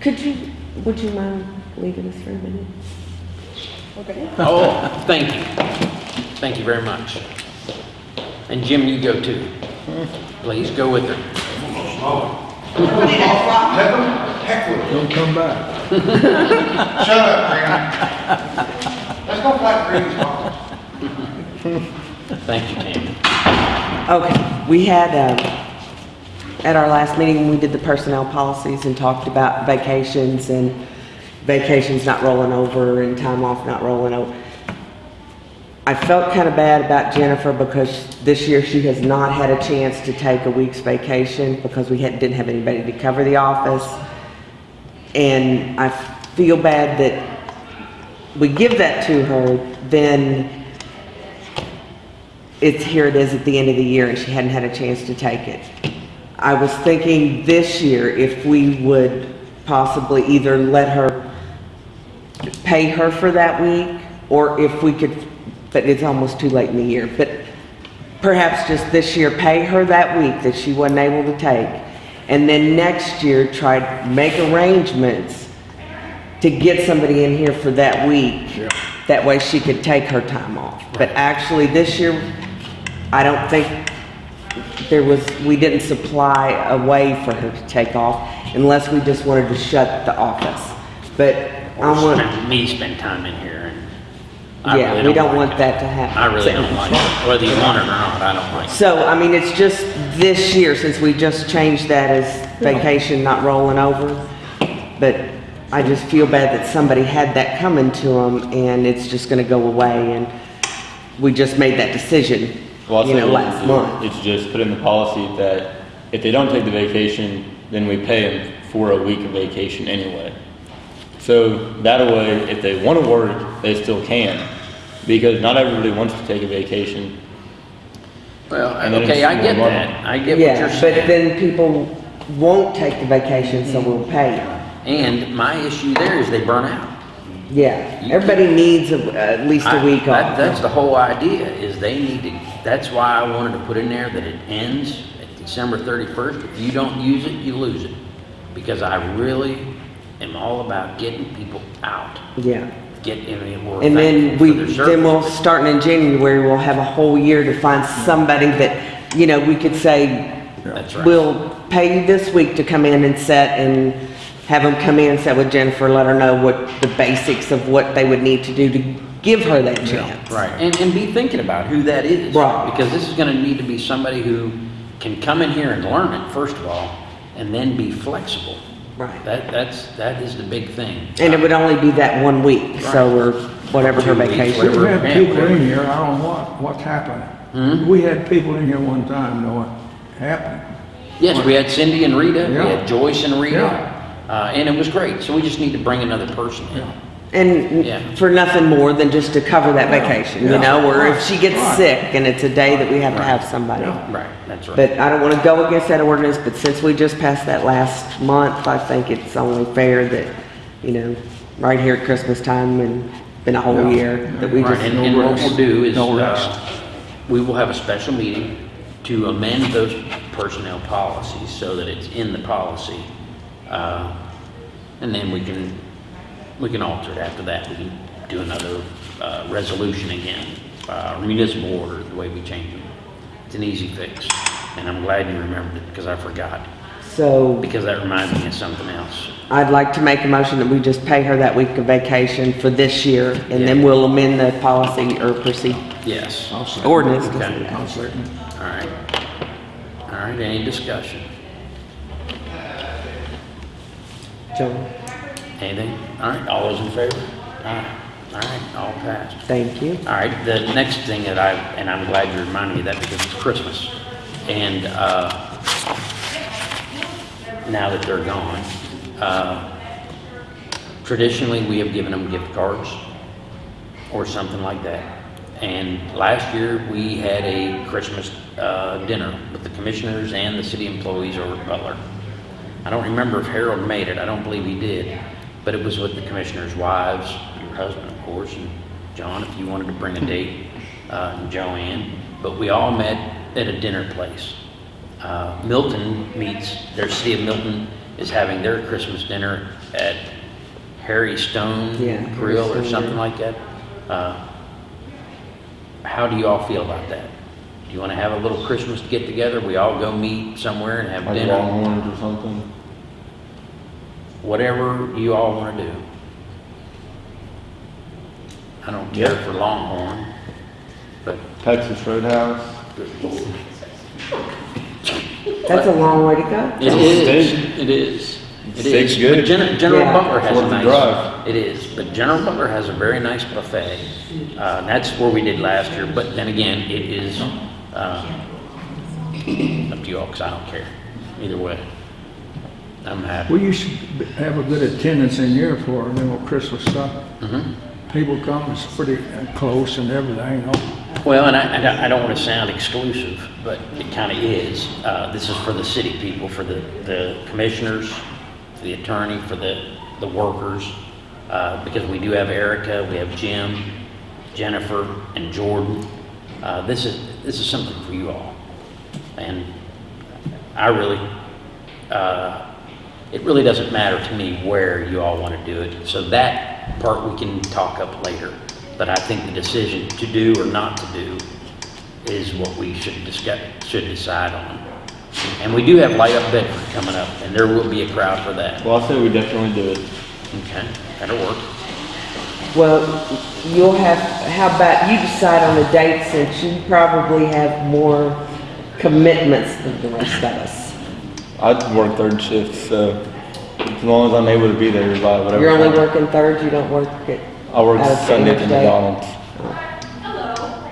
[SPEAKER 3] Could you, would you mind leaving us for a minute?
[SPEAKER 4] Okay.
[SPEAKER 1] Oh, thank you. Thank you very much. And Jim, you go too. Please, go with her.
[SPEAKER 5] Them heck with
[SPEAKER 6] Don't come back.
[SPEAKER 5] it. Shut up, Green. Let's go fight Green's boss.
[SPEAKER 1] Thank you, Tammy.
[SPEAKER 3] Okay, we had, uh, at our last meeting, we did the personnel policies and talked about vacations and vacations not rolling over and time off not rolling over. I felt kind of bad about Jennifer because this year she has not had a chance to take a week's vacation because we had, didn't have anybody to cover the office. And I feel bad that we give that to her, then it's, here it is at the end of the year and she hadn't had a chance to take it. I was thinking this year if we would possibly either let her pay her for that week or if we could, but it's almost too late in the year, but perhaps just this year pay her that week that she wasn't able to take. And then next year try to make arrangements to get somebody in here for that week. That way she could take her time off. But actually, this year, I don't think there was, we didn't supply a way for her to take off unless we just wanted to shut the office. But I
[SPEAKER 1] Or
[SPEAKER 3] want,
[SPEAKER 1] spend- me spend time in here and I
[SPEAKER 3] Yeah,
[SPEAKER 1] really
[SPEAKER 3] we don't
[SPEAKER 1] like
[SPEAKER 3] want
[SPEAKER 1] it.
[SPEAKER 3] that to happen.
[SPEAKER 1] I really don't like it. Whether you want it or not, I don't like it.
[SPEAKER 3] so, I mean, it's just this year, since we just changed that as vacation not rolling over. But I just feel bad that somebody had that coming to them and it's just gonna go away and we just made that decision,
[SPEAKER 2] Well,
[SPEAKER 3] you know, last
[SPEAKER 2] we
[SPEAKER 3] month.
[SPEAKER 2] It's just put in the policy that if they don't take the vacation, then we pay them for a week of vacation anyway. So that way, if they want to work, they still can, because not everybody wants to take a vacation.
[SPEAKER 1] Well,
[SPEAKER 2] And then
[SPEAKER 1] okay,
[SPEAKER 2] it's
[SPEAKER 1] I get
[SPEAKER 2] more
[SPEAKER 1] that. I get what
[SPEAKER 3] Yeah,
[SPEAKER 1] you're
[SPEAKER 3] but
[SPEAKER 1] saying.
[SPEAKER 3] then people won't take the vacation, so we'll mm-hmm. pay them.
[SPEAKER 1] And my issue there is they burn out.
[SPEAKER 3] Yeah,
[SPEAKER 1] You
[SPEAKER 3] everybody needs a- at least a
[SPEAKER 1] I-
[SPEAKER 3] week
[SPEAKER 1] that-
[SPEAKER 3] off.
[SPEAKER 1] That's the whole idea, is they need to, that's why I wanted to put in there that it ends at December thirty-first. If you don't use it, you lose it. Because I really am all about getting people out,
[SPEAKER 3] Yeah.
[SPEAKER 1] get, I mean, we're
[SPEAKER 3] And then we, then we'll, starting in January, we'll have a whole year to find somebody that, you know, we could say,
[SPEAKER 1] That's right.
[SPEAKER 3] we'll pay you this week to come in and set and have them come in, sit with Jennifer, let her know what the basics of what they would need to do to give her that chance.
[SPEAKER 1] Right, and, and be thinking about who that is.
[SPEAKER 3] Right.
[SPEAKER 1] Because this is gonna need to be somebody who can come in here and learn it, first of all, and then be flexible.
[SPEAKER 3] Right.
[SPEAKER 1] That, that's, that is the big thing.
[SPEAKER 3] And it would only be that one week, so, or whatever her
[SPEAKER 1] Two weeks,
[SPEAKER 3] vacation.
[SPEAKER 1] whatever.
[SPEAKER 6] We had people
[SPEAKER 1] whatever.
[SPEAKER 6] in here, I don't know what, what's happening.
[SPEAKER 1] Hmm?
[SPEAKER 6] We had people in here one time, know what happened.
[SPEAKER 1] Yes, we had Cindy and Rita, we
[SPEAKER 6] Yeah.
[SPEAKER 1] had Joyce and Rita,
[SPEAKER 6] Yeah.
[SPEAKER 1] uh, and it was great, so we just need to bring another person in.
[SPEAKER 3] And
[SPEAKER 1] Yeah.
[SPEAKER 3] for nothing more than just to cover that
[SPEAKER 6] Yeah,
[SPEAKER 3] vacation, you know, or if she gets
[SPEAKER 6] Right.
[SPEAKER 3] sick and it's a day that we have to have somebody.
[SPEAKER 6] Yeah.
[SPEAKER 1] Right, that's right.
[SPEAKER 3] But I don't wanna go against that ordinance, but since we just passed that last month, I think it's only fair that, you know, right here at Christmas time and been a whole
[SPEAKER 6] Yeah.
[SPEAKER 3] year, that we
[SPEAKER 1] Right,
[SPEAKER 3] just,
[SPEAKER 1] and,
[SPEAKER 6] no
[SPEAKER 1] and what we'll do is,
[SPEAKER 6] No
[SPEAKER 1] uh, we will have a special meeting to amend those personnel policies so that it's in the policy. Uh, and then we can, we can alter it after that. We can do another, uh, resolution again, uh, municipal order, the way we change them. It's an easy fix, and I'm glad you remembered it, because I forgot,
[SPEAKER 3] so
[SPEAKER 1] because that reminds me of something else.
[SPEAKER 3] I'd like to make a motion that we just pay her that week of vacation for this year, and then we'll amend the policy or proceed,
[SPEAKER 1] Yes,
[SPEAKER 6] I'll
[SPEAKER 3] ordinance.
[SPEAKER 1] Okay.
[SPEAKER 6] I'll second.
[SPEAKER 1] right. All right, any discussion?
[SPEAKER 3] John,
[SPEAKER 1] Anything? All right, all those in favor? All right, all right, all passed.
[SPEAKER 3] thank you.
[SPEAKER 1] All right, the next thing that I, and I'm glad you reminded me of that because it's Christmas. And, uh, now that they're gone, uh, traditionally, we have given them gift cards or something like that. And last year, we had a Christmas, uh, dinner with the commissioners and the city employees over at Butler. I don't remember if Harold made it, I don't believe he did, but it was with the commissioners' wives, your husband, of course, and John, if you wanted to bring a date, uh, and Joanne, but we all met at a dinner place. Uh, Milton meets, their city of Milton is having their Christmas dinner at Harry Stone
[SPEAKER 3] Yeah, Harry
[SPEAKER 1] Grill or something
[SPEAKER 3] Grill.
[SPEAKER 1] like that. Uh, How do you all feel about that? Do you want to have a little Christmas get together? We all go meet somewhere and have
[SPEAKER 2] Like
[SPEAKER 1] dinner?
[SPEAKER 2] Longhorns or something.
[SPEAKER 1] Whatever you all want to do. I don't care
[SPEAKER 2] Yeah.
[SPEAKER 1] for Longhorn, but
[SPEAKER 2] Texas Roadhouse.
[SPEAKER 3] That's a long way to go.
[SPEAKER 1] It is. It is. It
[SPEAKER 2] Steak's
[SPEAKER 1] is.
[SPEAKER 2] good.
[SPEAKER 1] But Gen General
[SPEAKER 3] yeah.
[SPEAKER 1] Butler has
[SPEAKER 2] Fourth a
[SPEAKER 1] nice.
[SPEAKER 2] Drive.
[SPEAKER 1] It is, but General Butler has a very nice buffet. Uh, that's where we did last year, but then again, it is, uh, up to you all because I don't care. Either way. I'm happy.
[SPEAKER 6] We used to have a good attendance in here for, you know, Christmas stuff.
[SPEAKER 1] Mhm.
[SPEAKER 6] People come, it's pretty close and everything, you know.
[SPEAKER 1] Well, and I, and I I don't want to sound exclusive, but it kind of is. Uh, this is for the city people, for the, the commissioners, for the attorney, for the, the workers, uh, because we do have Erica, we have Jim, Jennifer, and Jordan. Uh, this is, this is something for you all. And I really, uh, it really doesn't matter to me where you all want to do it. So that part we can talk up later. But I think the decision to do or not to do is what we should discuss, should decide on. And we do have Light Up Bedford coming up, and there will be a crowd for that.
[SPEAKER 2] Well, I say we definitely do it.
[SPEAKER 1] Okay, that'll work.
[SPEAKER 3] Well, you'll have, how about you decide on a date since you probably have more commitments than the rest of us.
[SPEAKER 2] I work third shift, so as long as I'm able to be there by whatever.
[SPEAKER 3] You're only
[SPEAKER 2] time.
[SPEAKER 3] working thirds, you don't work at,
[SPEAKER 2] I work
[SPEAKER 3] out of
[SPEAKER 2] Sunday at the
[SPEAKER 3] Thursday.
[SPEAKER 2] McDonald's.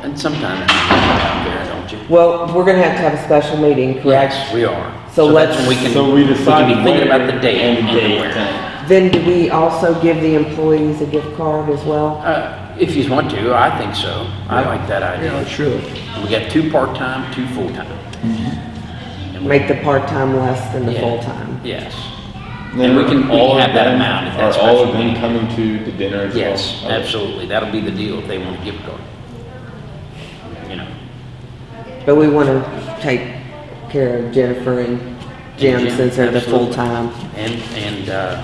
[SPEAKER 1] And sometimes you get out there, don't you?
[SPEAKER 3] well, we're gonna have to have a special meeting, correct?
[SPEAKER 1] Yes, we are.
[SPEAKER 3] So
[SPEAKER 1] that's
[SPEAKER 3] let's-
[SPEAKER 1] when we can,
[SPEAKER 2] So we decide
[SPEAKER 1] can be thinking about the date
[SPEAKER 2] and
[SPEAKER 1] and
[SPEAKER 2] the date.
[SPEAKER 1] where.
[SPEAKER 3] Then do we also give the employees a gift card as well?
[SPEAKER 1] Uh, if you want to, I think so. I like that
[SPEAKER 6] Yeah,
[SPEAKER 1] idea.
[SPEAKER 6] it should.
[SPEAKER 1] We got two part-time, two full-time. And we-
[SPEAKER 3] Make the part-time less than the
[SPEAKER 1] Yeah.
[SPEAKER 3] full-time?
[SPEAKER 1] Yes.
[SPEAKER 2] Then
[SPEAKER 1] And we can, we
[SPEAKER 2] all
[SPEAKER 1] can
[SPEAKER 2] of
[SPEAKER 1] have that
[SPEAKER 2] them-
[SPEAKER 1] amount if that's
[SPEAKER 2] Are all
[SPEAKER 1] special
[SPEAKER 2] of them
[SPEAKER 1] meeting.
[SPEAKER 2] coming to the dinner as well?
[SPEAKER 1] Yes,
[SPEAKER 2] Okay.
[SPEAKER 1] absolutely. That'll be the deal if they want a gift card. You know.
[SPEAKER 3] But we wanna take care of Jennifer and Jim
[SPEAKER 1] Jim,
[SPEAKER 3] since they're the
[SPEAKER 1] absolutely.
[SPEAKER 3] full-time.
[SPEAKER 1] And, and, uh,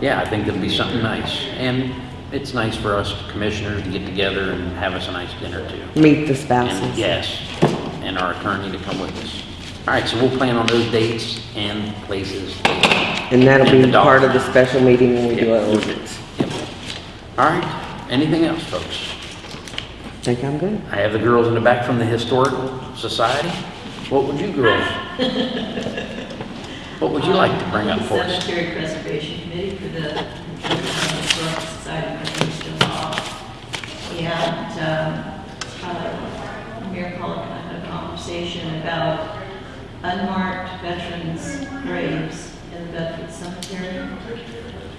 [SPEAKER 1] yeah, I think that'll be something nice. And it's nice for us commissioners to get together and have us a nice dinner too.
[SPEAKER 3] Meet the
[SPEAKER 1] And
[SPEAKER 3] spouses.
[SPEAKER 1] yes, and our attorney to come with us. All right, so we'll plan on those dates and places.
[SPEAKER 3] And that'll
[SPEAKER 1] And
[SPEAKER 3] be part of the special meeting when we do our
[SPEAKER 1] Yep.
[SPEAKER 3] ordinance.
[SPEAKER 1] Yep. All right, anything else, folks?
[SPEAKER 3] Think I'm good?
[SPEAKER 1] I have the girls in the back from the Historical Society. What would you girls? What would you like to bring up for us?
[SPEAKER 8] Cemetery Preservation Committee for the Historical Society of Kingston Law. And, um, uh, Mayor Pollock and I had a conversation about unmarked veterans' graves in the Bedford Cemetery.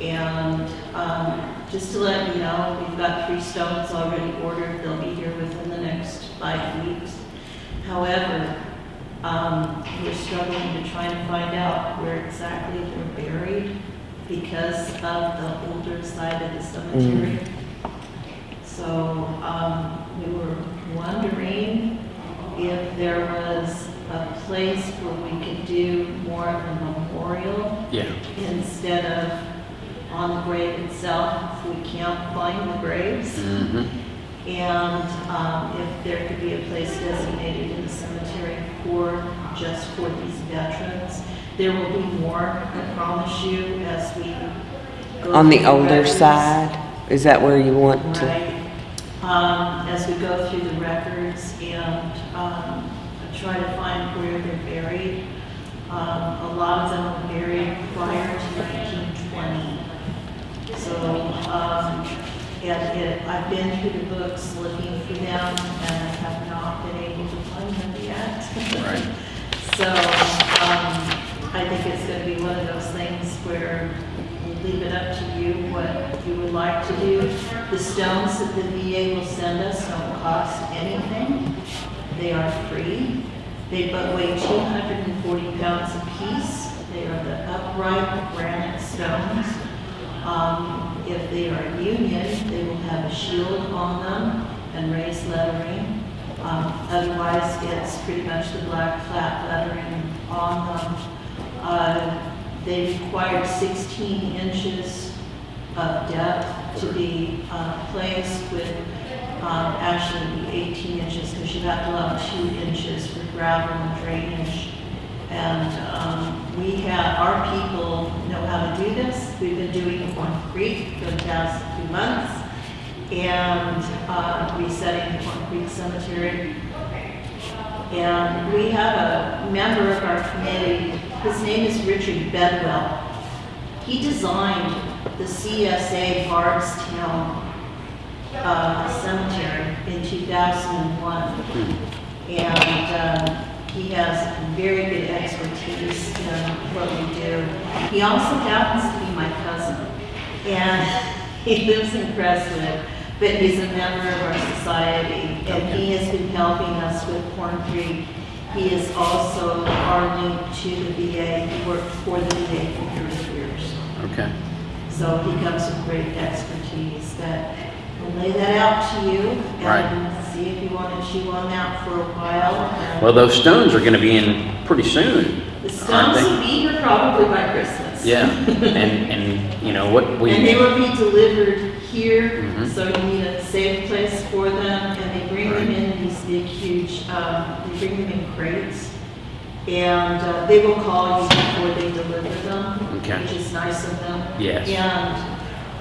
[SPEAKER 8] And, um, just to let you know, we've got three stones already ordered. They'll be here within the next five weeks. However, um, we're struggling to try and find out where exactly they're buried because of the older side of the cemetery. So, um, we were wondering if there was a place where we could do more of a memorial
[SPEAKER 1] Yeah,
[SPEAKER 8] instead of on the grave itself, if we can't find the graves.
[SPEAKER 1] mm-hmm,
[SPEAKER 8] And um, if there could be a place designated in the cemetery for, just for these veterans. There will be more, I promise you, as we go.
[SPEAKER 3] On the older
[SPEAKER 8] records.
[SPEAKER 3] side, is that where you want to?
[SPEAKER 8] Right. Um, As we go through the records and um, try to find where they're buried. Um, A lot of them were buried prior to 1920. So, um, it, I've been through the books looking for them, and I have not been able to find them yet.
[SPEAKER 1] Right.
[SPEAKER 8] So, um, I think it's gonna be one of those things where we leave it up to you what you would like to do. The stones that the VA will send us don't cost anything. They are free. They but weigh two hundred and forty pounds apiece. They are the upright granite stones. Um, if they are union, they will have a shield on them and raised lettering. Um, otherwise, it's pretty much the black flat lettering on them. Uh, they require sixteen inches of depth to be, uh, placed with, um, actually be eighteen inches, because you have to allow two inches for gravel and drainage. And, um, we have, our people know how to do this. We've been doing it on Creek for the past few months. And, uh, resetting Corn Creek Cemetery. And we have a member of our committee, his name is Richard Bedwell. He designed the CSA Bardstown uh, Cemetery in 2001. And um, he has very good expertise in what we do. He also happens to be my cousin. And he lives in Crestwood, but he's a member of our society. And he has been helping us with Corn Creek. He is also our link to the VA. He worked for the VA for 30 years.
[SPEAKER 1] Okay.
[SPEAKER 8] So he comes with great expertise that lay that out to you
[SPEAKER 1] Right.
[SPEAKER 8] and see if you want to chew on that for a while.
[SPEAKER 1] Well, those stones are gonna be in pretty soon,
[SPEAKER 8] The stones will be here probably by Christmas.
[SPEAKER 1] Yeah, and, and, you know, what we.
[SPEAKER 8] And they will be delivered here,
[SPEAKER 1] Mhm.
[SPEAKER 8] so you need a safe place for them, and they bring them in these big, huge, um, they bring them in crates. And, uh, they will call you before they deliver them,
[SPEAKER 1] Okay.
[SPEAKER 8] which is nice of them.
[SPEAKER 1] Yes.
[SPEAKER 8] And,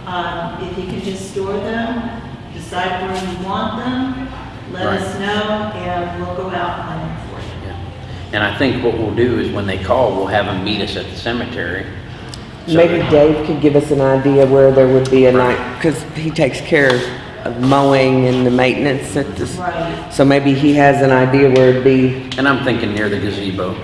[SPEAKER 8] um, if you can just store them, decide where you want them, let
[SPEAKER 1] Right.
[SPEAKER 8] us know, and we'll go out and find them for you.
[SPEAKER 1] Yeah. And I think what we'll do is when they call, we'll have them meet us at the cemetery. so
[SPEAKER 3] Maybe
[SPEAKER 1] that-
[SPEAKER 3] Dave could give us an idea where there would be a night, because he takes care of mowing and the maintenance at this.
[SPEAKER 8] Right.
[SPEAKER 3] So maybe he has an idea where it'd be,
[SPEAKER 1] And I'm thinking near the gazebo.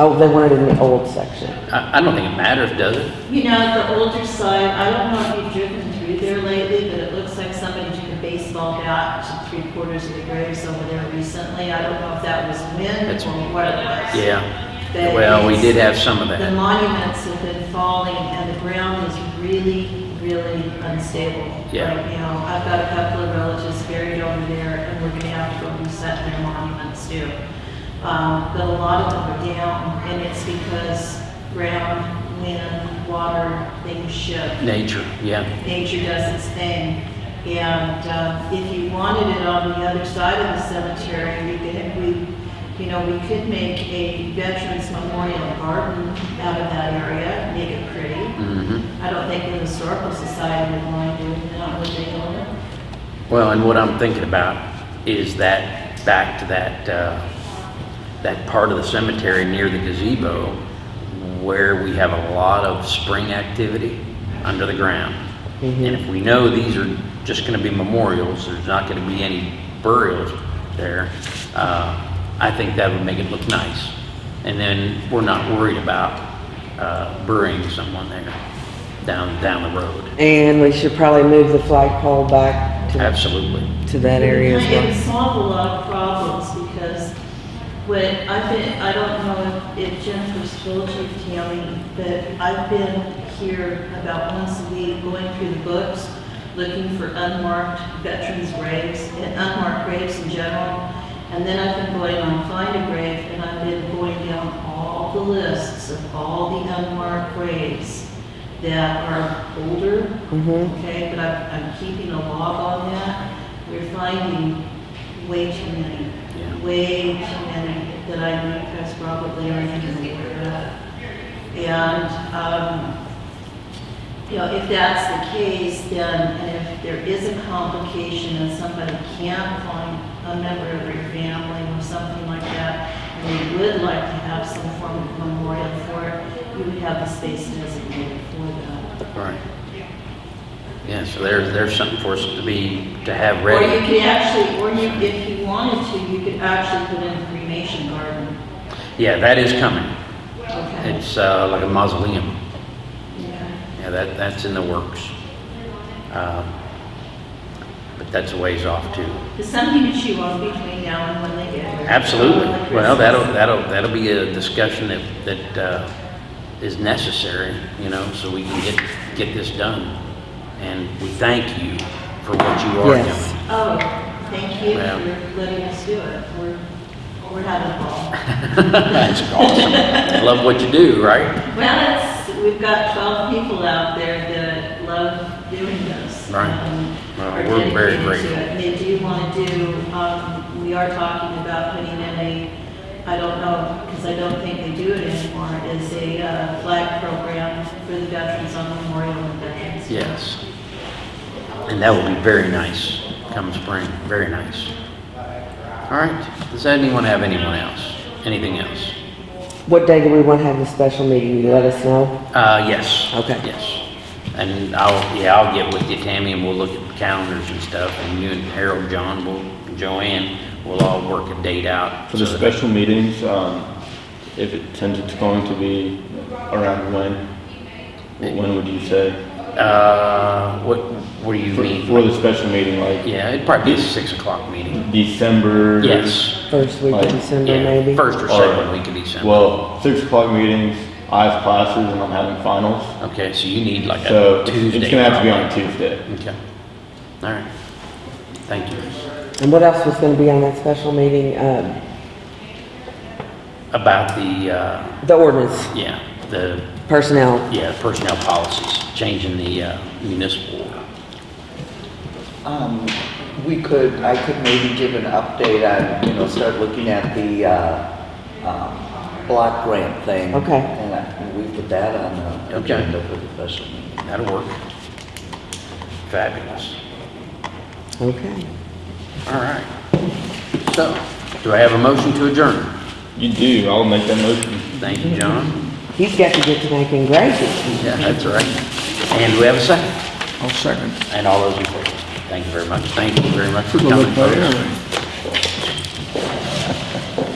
[SPEAKER 3] Oh, they want it in the old section.
[SPEAKER 1] I, I don't think it matters, does it?
[SPEAKER 8] You know, the older side, I don't know if you've driven through there lately, but it looks like somebody took a baseball bat to three quarters of the graves over there recently. I don't know if that was wind
[SPEAKER 1] That's-
[SPEAKER 8] or what it was.
[SPEAKER 1] Yeah.
[SPEAKER 8] But
[SPEAKER 1] Well, we did have some of that.
[SPEAKER 8] The monuments have been falling and the ground is really, really unstable
[SPEAKER 1] Yeah.
[SPEAKER 8] right now. I've got a couple of relatives buried over there and we're gonna have to go reset their monuments too. Um, but a lot of them are down and it's because ground, wind, water, things shift.
[SPEAKER 1] Nature, yeah.
[SPEAKER 8] Nature does its thing. And, uh, if you wanted it on the other side of the cemetery, we could, we, you know, we could make a Veterans Memorial Garden out of that area, make it pretty.
[SPEAKER 1] hmm
[SPEAKER 8] I don't think the Historical Society would mind doing that, would they?
[SPEAKER 1] Well, and what I'm thinking about is that, back to that, uh, that part of the cemetery near the gazebo where we have a lot of spring activity under the ground. And if we know these are just gonna be memorials, there's not gonna be any burials there, uh, I think that would make it look nice. And then we're not worried about, uh, burying someone there down, down the road.
[SPEAKER 3] And we should probably move the flagpole back to,
[SPEAKER 1] Absolutely.
[SPEAKER 3] to that area as well.
[SPEAKER 8] It would solve a lot of problems because when I've been, I don't know if if Jennifer's told you, Tammy, but I've been here about once a week going through the books, looking for unmarked veterans' graves and unmarked graves in general. And then I've been going on Find a Grave and I've been going down all the lists of all the unmarked graves that are older,
[SPEAKER 3] Mhm.
[SPEAKER 8] okay, but I'm, I'm keeping a log on that. We're finding way too many. Way too many that I probably aren't even aware of. And, um, you know, if that's the case, then, and if there is a complication and somebody can't find a member of their family or something like that, and they would like to have some form of memorial for it, you would have the space designated for that.
[SPEAKER 1] Right. Yeah, so there's, there's something for us to be, to have ready.
[SPEAKER 8] Or you could actually, or you, if you wanted to, you could actually put in a cremation garden.
[SPEAKER 1] Yeah, that is coming.
[SPEAKER 8] Okay.
[SPEAKER 1] It's, uh, like a mausoleum.
[SPEAKER 8] Yeah.
[SPEAKER 1] Yeah, that, that's in the works. Um, But that's a ways off too.
[SPEAKER 8] There's something to chew on between now and when they get here.
[SPEAKER 1] Absolutely. Well, that'll, that'll, that'll be a discussion that, that, uh, is necessary, you know, so we can get, get this done. And we thank you for what you are
[SPEAKER 3] Yes.
[SPEAKER 1] doing.
[SPEAKER 8] Oh, thank you
[SPEAKER 1] Well.
[SPEAKER 8] for letting us do it. We're, we're having a ball.
[SPEAKER 1] That's awesome. I love what you do, right?
[SPEAKER 8] Well, it's, we've got twelve people out there that love doing this.
[SPEAKER 1] Right.
[SPEAKER 8] um,
[SPEAKER 1] Well,
[SPEAKER 8] are
[SPEAKER 1] we're very
[SPEAKER 8] dedicated to
[SPEAKER 1] grateful.
[SPEAKER 8] it. They do want to do, um, we are talking about putting in a, I don't know, because I don't think they do it anymore, is a uh, flag program for the veterans on Memorial and Veterans. Day.
[SPEAKER 1] Yes. And that will be very nice come spring, very nice. All right, does anyone have anyone else? Anything else?
[SPEAKER 3] What day do we want to have the special meeting? You let us know?
[SPEAKER 1] Uh, yes.
[SPEAKER 3] Okay.
[SPEAKER 1] Yes. And I'll, yeah, I'll get with you, Tammy, and we'll look at the calendars and stuff, and you and Harold, John, will, Joanne, we'll all work a date out.
[SPEAKER 2] For the
[SPEAKER 1] so that-
[SPEAKER 2] special meetings, um, if it, since it's going to be around when, when would you say?
[SPEAKER 1] Uh, what, what do you
[SPEAKER 2] For,
[SPEAKER 1] mean?
[SPEAKER 2] for the special meeting, like
[SPEAKER 1] Yeah, it'd probably be a six o'clock meeting.
[SPEAKER 2] December?
[SPEAKER 1] Yes.
[SPEAKER 3] First week of
[SPEAKER 2] Like,
[SPEAKER 3] December,
[SPEAKER 1] Yeah,
[SPEAKER 3] maybe?
[SPEAKER 1] first or
[SPEAKER 2] Or-
[SPEAKER 1] second week of December.
[SPEAKER 2] Well, six o'clock meetings, I have classes and I'm having finals,
[SPEAKER 1] Okay, so you need like
[SPEAKER 2] so
[SPEAKER 1] a
[SPEAKER 2] it's
[SPEAKER 1] Tuesday.
[SPEAKER 2] it's gonna have to be on
[SPEAKER 1] probably.
[SPEAKER 2] Tuesday.
[SPEAKER 1] Okay. All right. Thank you.
[SPEAKER 3] And what else was going to be on that special meeting? Um,
[SPEAKER 1] About the, uh,
[SPEAKER 3] The ordinance,
[SPEAKER 1] yeah, the,
[SPEAKER 3] personnel.
[SPEAKER 1] yeah, personnel policies, changing the uh, municipal order.
[SPEAKER 7] Um, we could, I could maybe give an update on, you know, start looking at the, uh, um, block grant thing.
[SPEAKER 3] Okay.
[SPEAKER 7] And I- and we put that on the
[SPEAKER 1] Okay.
[SPEAKER 7] agenda for the special meeting.
[SPEAKER 1] That'll work. Fabulous.
[SPEAKER 3] Okay.
[SPEAKER 1] All right. So, do I have a motion to adjourn?
[SPEAKER 2] You do, I'll make that motion.
[SPEAKER 1] Thank you, John.
[SPEAKER 3] He's got to get to making gravy.
[SPEAKER 1] Yeah, that's right. And we have a second?
[SPEAKER 6] I'll second.
[SPEAKER 1] And all those in favor? Thank you very much. Thank you very much for
[SPEAKER 6] Took a
[SPEAKER 1] coming,
[SPEAKER 6] look by
[SPEAKER 1] folks.
[SPEAKER 6] anyway.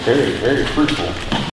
[SPEAKER 1] Very, very fruitful.